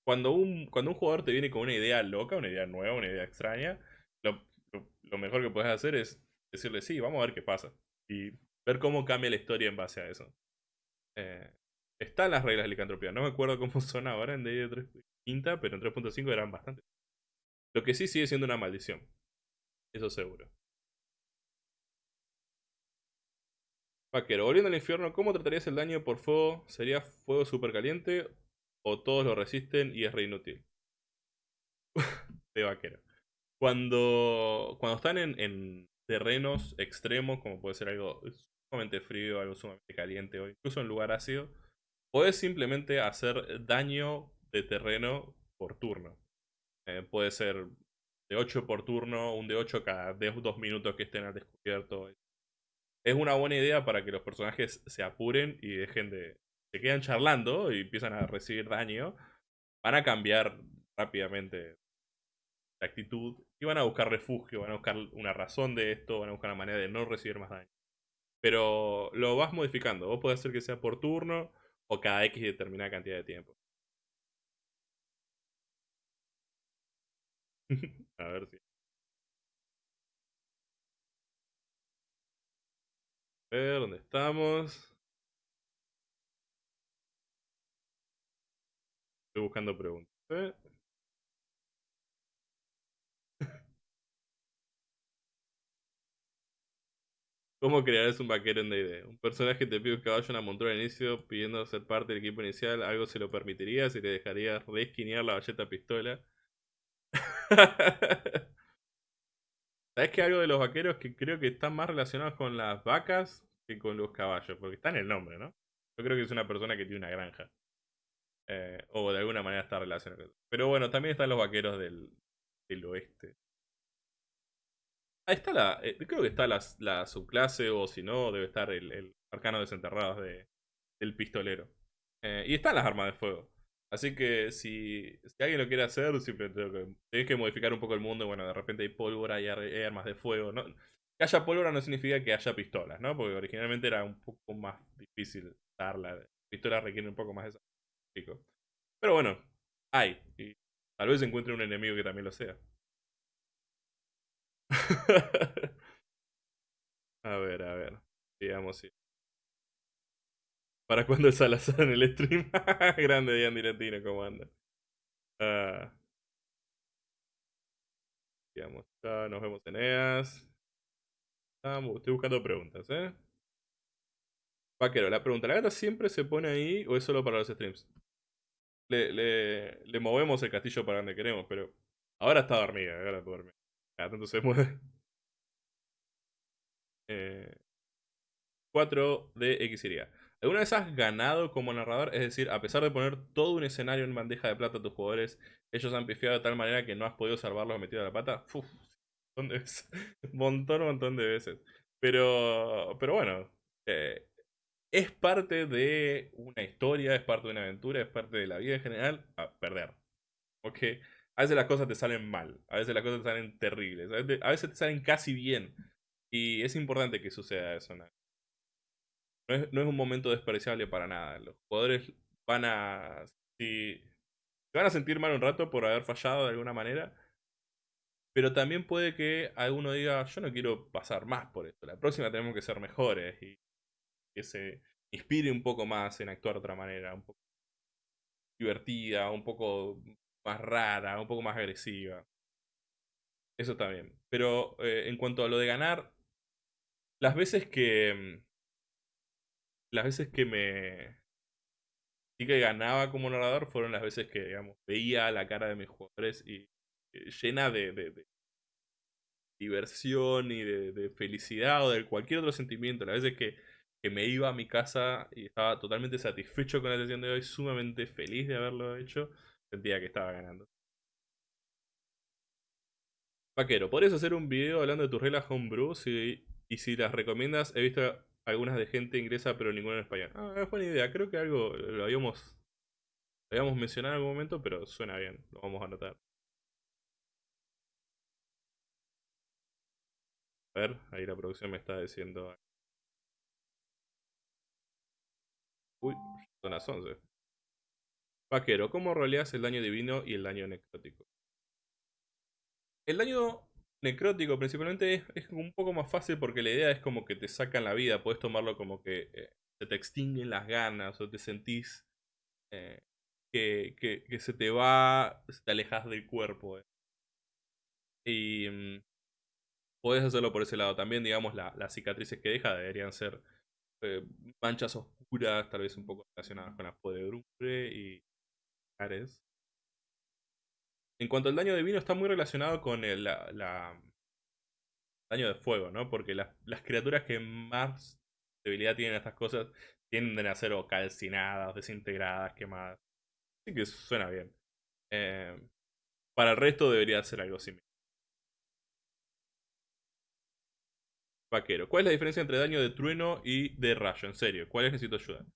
Cuando un, cuando un jugador te viene con una idea loca, una idea nueva, una idea extraña, lo, mejor que puedes hacer es decirle sí, vamos a ver qué pasa. Y ver cómo cambia la historia en base a eso. Eh, están las reglas de licantropía. No me acuerdo cómo [LAUGHS] son ahora en D3 quinta, pero en 3.5 eran bastante. Lo que sí sigue siendo una maldición. Eso seguro. Vaquero, volviendo al infierno, ¿cómo tratarías el daño por fuego? ¿Sería fuego super caliente? ¿O todos lo resisten y es re inútil? [LAUGHS] de vaquero. Cuando, cuando están en, en, terrenos extremos, como puede ser algo sumamente frío, algo sumamente caliente, o incluso en lugar ácido, puedes simplemente hacer daño de terreno por turno. Eh, puede ser de 8 por turno, un de 8 cada 2 minutos que estén al descubierto. Es una buena idea para que los personajes se apuren y dejen de... Se quedan charlando y empiezan a recibir daño. Van a cambiar rápidamente de actitud y van a buscar refugio, van a buscar una razón de esto, van a buscar una manera de no recibir más daño. Pero lo vas modificando. Vos podés hacer que sea por turno o cada X determinada cantidad de tiempo. [LAUGHS] A ver si. A ver, ¿dónde estamos? Estoy buscando preguntas. ¿eh? [LAUGHS] ¿Cómo crearás un vaquero en D&D? Un personaje te pide un caballo una montura al inicio pidiendo ser parte del equipo inicial. ¿Algo se lo permitiría si te dejarías resquinear la balleta pistola? [LAUGHS] ¿Sabes que algo de los vaqueros que creo que están más relacionados con las vacas que con los caballos? Porque está en el nombre, ¿no? Yo creo que es una persona que tiene una granja. Eh, o de alguna manera está relacionado. Pero bueno, también están los vaqueros del, oeste. Ahí está la. Eh, creo que está la, subclase, o si no, debe estar el, arcano desenterrados de, del pistolero. Eh, y están las armas de fuego. Así que si, si alguien lo quiere hacer, tengo que, tenés que modificar un poco el mundo. Bueno, de repente hay pólvora y hay armas de fuego. ¿no? Que haya pólvora no significa que haya pistolas, ¿no? Porque originalmente era un poco más difícil darla. Pistola requiere un poco más de sacrificio. Pero bueno, hay. Y tal vez encuentre un enemigo que también lo sea. [LAUGHS] a ver, a ver. Digamos si. ¿Para cuándo el Salazar en el stream? [LAUGHS] Grande Dian Direntino, ¿cómo anda? Ah. ya nos vemos en EAS. estoy buscando preguntas, ¿eh? Vaquero, la pregunta, ¿la gata siempre se pone ahí o es solo para los streams? Le, le, movemos el castillo para donde queremos, pero ahora está dormida, ahora está dormida. Cada tanto se mueve. [LAUGHS] Eh, 4 de X iría. ¿Alguna vez has ganado como narrador? Es decir, a pesar de poner todo un escenario en bandeja de plata a tus jugadores, ellos han pifiado de tal manera que no has podido salvarlos metido a la pata. Uf, montón de veces. [LAUGHS] montón, montón de veces. Pero, pero bueno, eh, es parte de una historia, es parte de una aventura, es parte de la vida en general, a perder. ¿Ok? A veces las cosas te salen mal, a veces las cosas te salen terribles, a veces, te salen casi bien. Y es importante que suceda eso. ¿no? Es, un momento despreciable para nada. Los jugadores van a... Se van a sentir mal un rato por haber fallado de alguna manera. Pero también puede que alguno diga, yo no quiero pasar más por esto. La próxima tenemos que ser mejores. Y que se inspire un poco más en actuar de otra manera, un poco divertida, un poco más rara, un poco más agresiva. Eso también. Pero eh, en cuanto a lo de ganar, las veces que... Las veces que me... Sí que ganaba como narrador fueron las veces que, veía la cara de mis jugadores y eh, llena de, diversión y de, felicidad o de cualquier otro sentimiento. Las veces que me iba a mi casa y estaba totalmente satisfecho con la sesión de hoy, sumamente feliz de haberlo hecho, sentía que estaba ganando. Vaquero, ¿podrías hacer un video hablando de tus reglas homebrew? y si las recomiendas, he visto algunas de gente inglesa, pero ninguna en español. Ah, es buena idea, creo que algo lo habíamos, habíamos mencionado en algún momento, pero suena bien, lo vamos a anotar. A ver, ahí la producción me está diciendo Uy, son las 11. Vaquero, ¿cómo roleas el daño divino y el daño necrótico? El daño necrótico principalmente es, un poco más fácil porque la idea es como que te sacan la vida. Puedes tomarlo como que eh, se te extinguen las ganas o te sentís eh, que, que, se te va, te alejas del cuerpo. Eh. Y mm, puedes hacerlo por ese lado. También, digamos, las cicatrices que deja deberían ser manchas oscuras tal vez un poco relacionadas con la podedumbre y Ares. En cuanto al daño divino, está muy relacionado con el daño de fuego, ¿no? Porque las, criaturas que más debilidad tienen estas cosas tienden a ser calcinadas, desintegradas, quemadas. Así que suena bien. Eh, para el resto debería ser algo similar. Vaquero. ¿Cuál es la diferencia entre daño de trueno y de rayo? En serio, ¿cuál es? Necesito ayuda.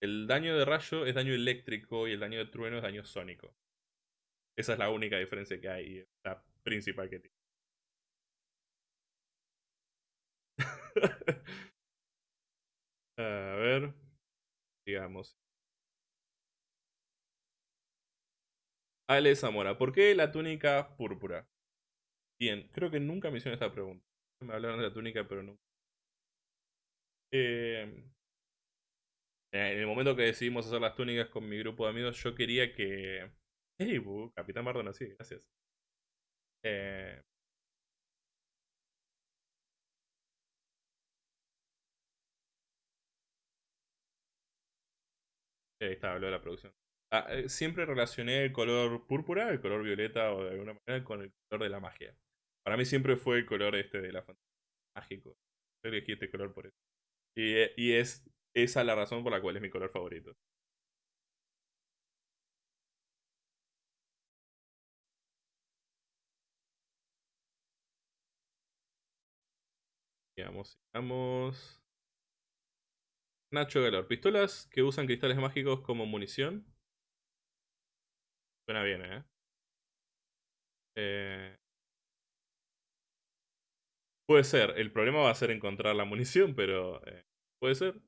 El daño de rayo es daño eléctrico y el daño de trueno es daño sónico. Esa es la única diferencia que hay, y la principal que tiene. [LAUGHS] A ver, digamos. Ale Zamora, ¿por qué la túnica púrpura? Bien, creo que nunca me hicieron esta pregunta. Me hablaron de la túnica, pero no. Eh, en el momento que decidimos hacer las túnicas con mi grupo de amigos, yo quería que. Hey, Capitán Mardona, sí, gracias. Eh, ahí está, habló de la producción. Ah, eh, siempre relacioné el color púrpura, el color violeta o de alguna manera con el color de la magia. Para mí siempre fue el color este de la fantasía mágico. Yo elegí este color por eso. Y, eh, y es esa la razón por la cual es mi color favorito. Sigamos, sigamos. Nacho Galor. Pistolas que usan cristales mágicos como munición. Suena bien, ¿eh? eh puede ser. El problema va a ser encontrar la munición, pero eh, puede ser.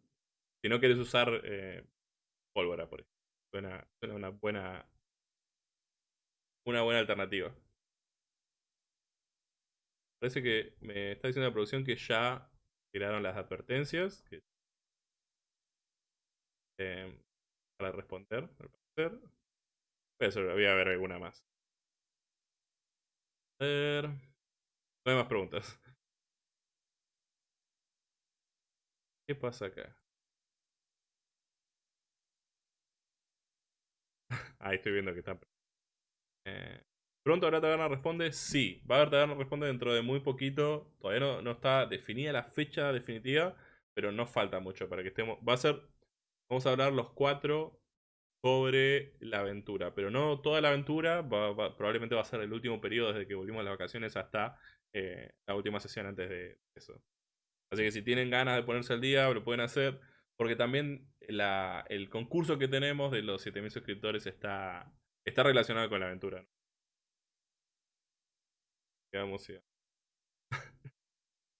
Si no quieres usar eh, pólvora, por ejemplo. Suena, suena una buena. Una buena alternativa. Parece que me está diciendo la producción que ya tiraron las advertencias. Em, para responder, al parecer. Voy a ver alguna más. A ver. No hay más preguntas. ¿Qué pasa acá? [LAUGHS] Ahí estoy viendo que está. Eh, Pronto habrá taberna responde, sí. Va a haber taberna responde dentro de muy poquito. Todavía no, está definida la fecha definitiva, pero no falta mucho para que estemos. Va a ser. Vamos a hablar los cuatro sobre la aventura, pero no toda la aventura. probablemente va a ser el último periodo desde que volvimos a las vacaciones hasta eh, la última sesión antes de eso. Así que si tienen ganas de ponerse al día, lo pueden hacer. Porque también el concurso que tenemos de los 7000 suscriptores está, está relacionado con la aventura.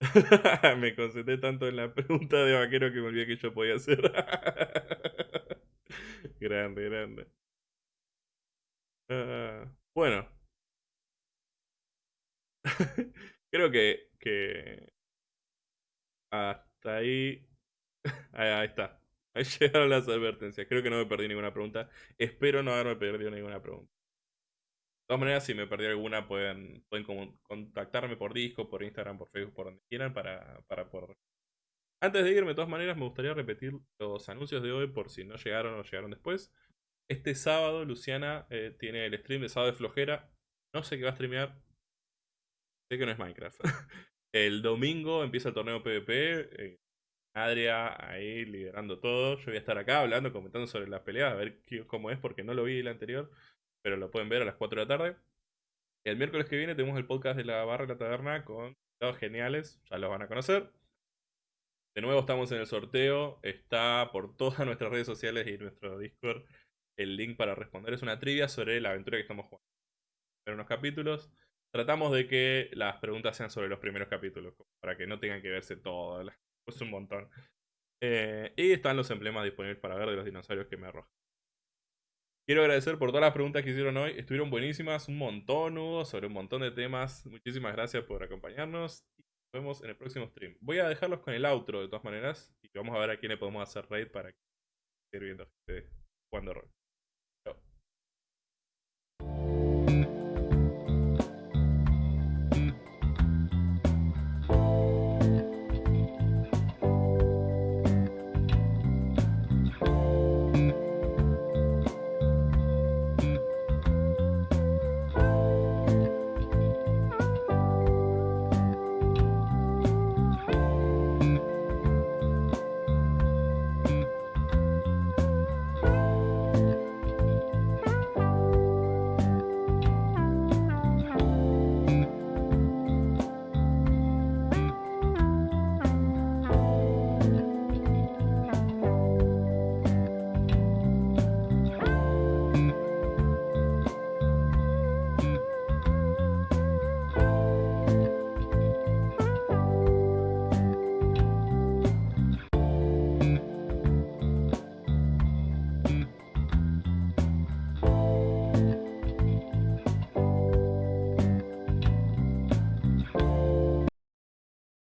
[LAUGHS] me concentré tanto en la pregunta de vaquero que me olvidé que yo podía hacer. [LAUGHS] grande, grande. Ah, bueno. [LAUGHS] Creo que, que hasta ahí... ahí está. Ahí llegaron las advertencias. Creo que no me perdí ninguna pregunta. Espero no haberme perdido ninguna pregunta. De todas maneras, si me perdí alguna, pueden, pueden contactarme por disco, por Instagram, por Facebook, por donde quieran para, para poder. Antes de irme, de todas maneras, me gustaría repetir los anuncios de hoy por si no llegaron o llegaron después. Este sábado, Luciana eh, tiene el stream de sábado de flojera. No sé qué va a streamear. Sé que no es Minecraft. [LAUGHS] el domingo empieza el torneo PvP. Eh, Adria ahí liderando todo. Yo voy a estar acá hablando, comentando sobre las peleas, a ver cómo es, porque no lo vi el anterior pero lo pueden ver a las 4 de la tarde. El miércoles que viene tenemos el podcast de la barra de la taberna con invitados geniales, ya los van a conocer. De nuevo estamos en el sorteo, está por todas [LAUGHS] nuestras redes sociales y nuestro Discord el link para responder. Es una trivia sobre la aventura que estamos jugando. En unos capítulos tratamos de que las preguntas sean sobre los primeros capítulos, para que no tengan que verse todo, es un montón. Eh, y están los emblemas disponibles para ver de los dinosaurios que me arrojan. Quiero agradecer por todas las preguntas que hicieron hoy. Estuvieron buenísimas, un montón, Hugo, sobre un montón de temas. Muchísimas gracias por acompañarnos. Y nos vemos en el próximo stream. Voy a dejarlos con el outro de todas maneras. Y vamos a ver a quién le podemos hacer raid para que viendo este, jugando rol.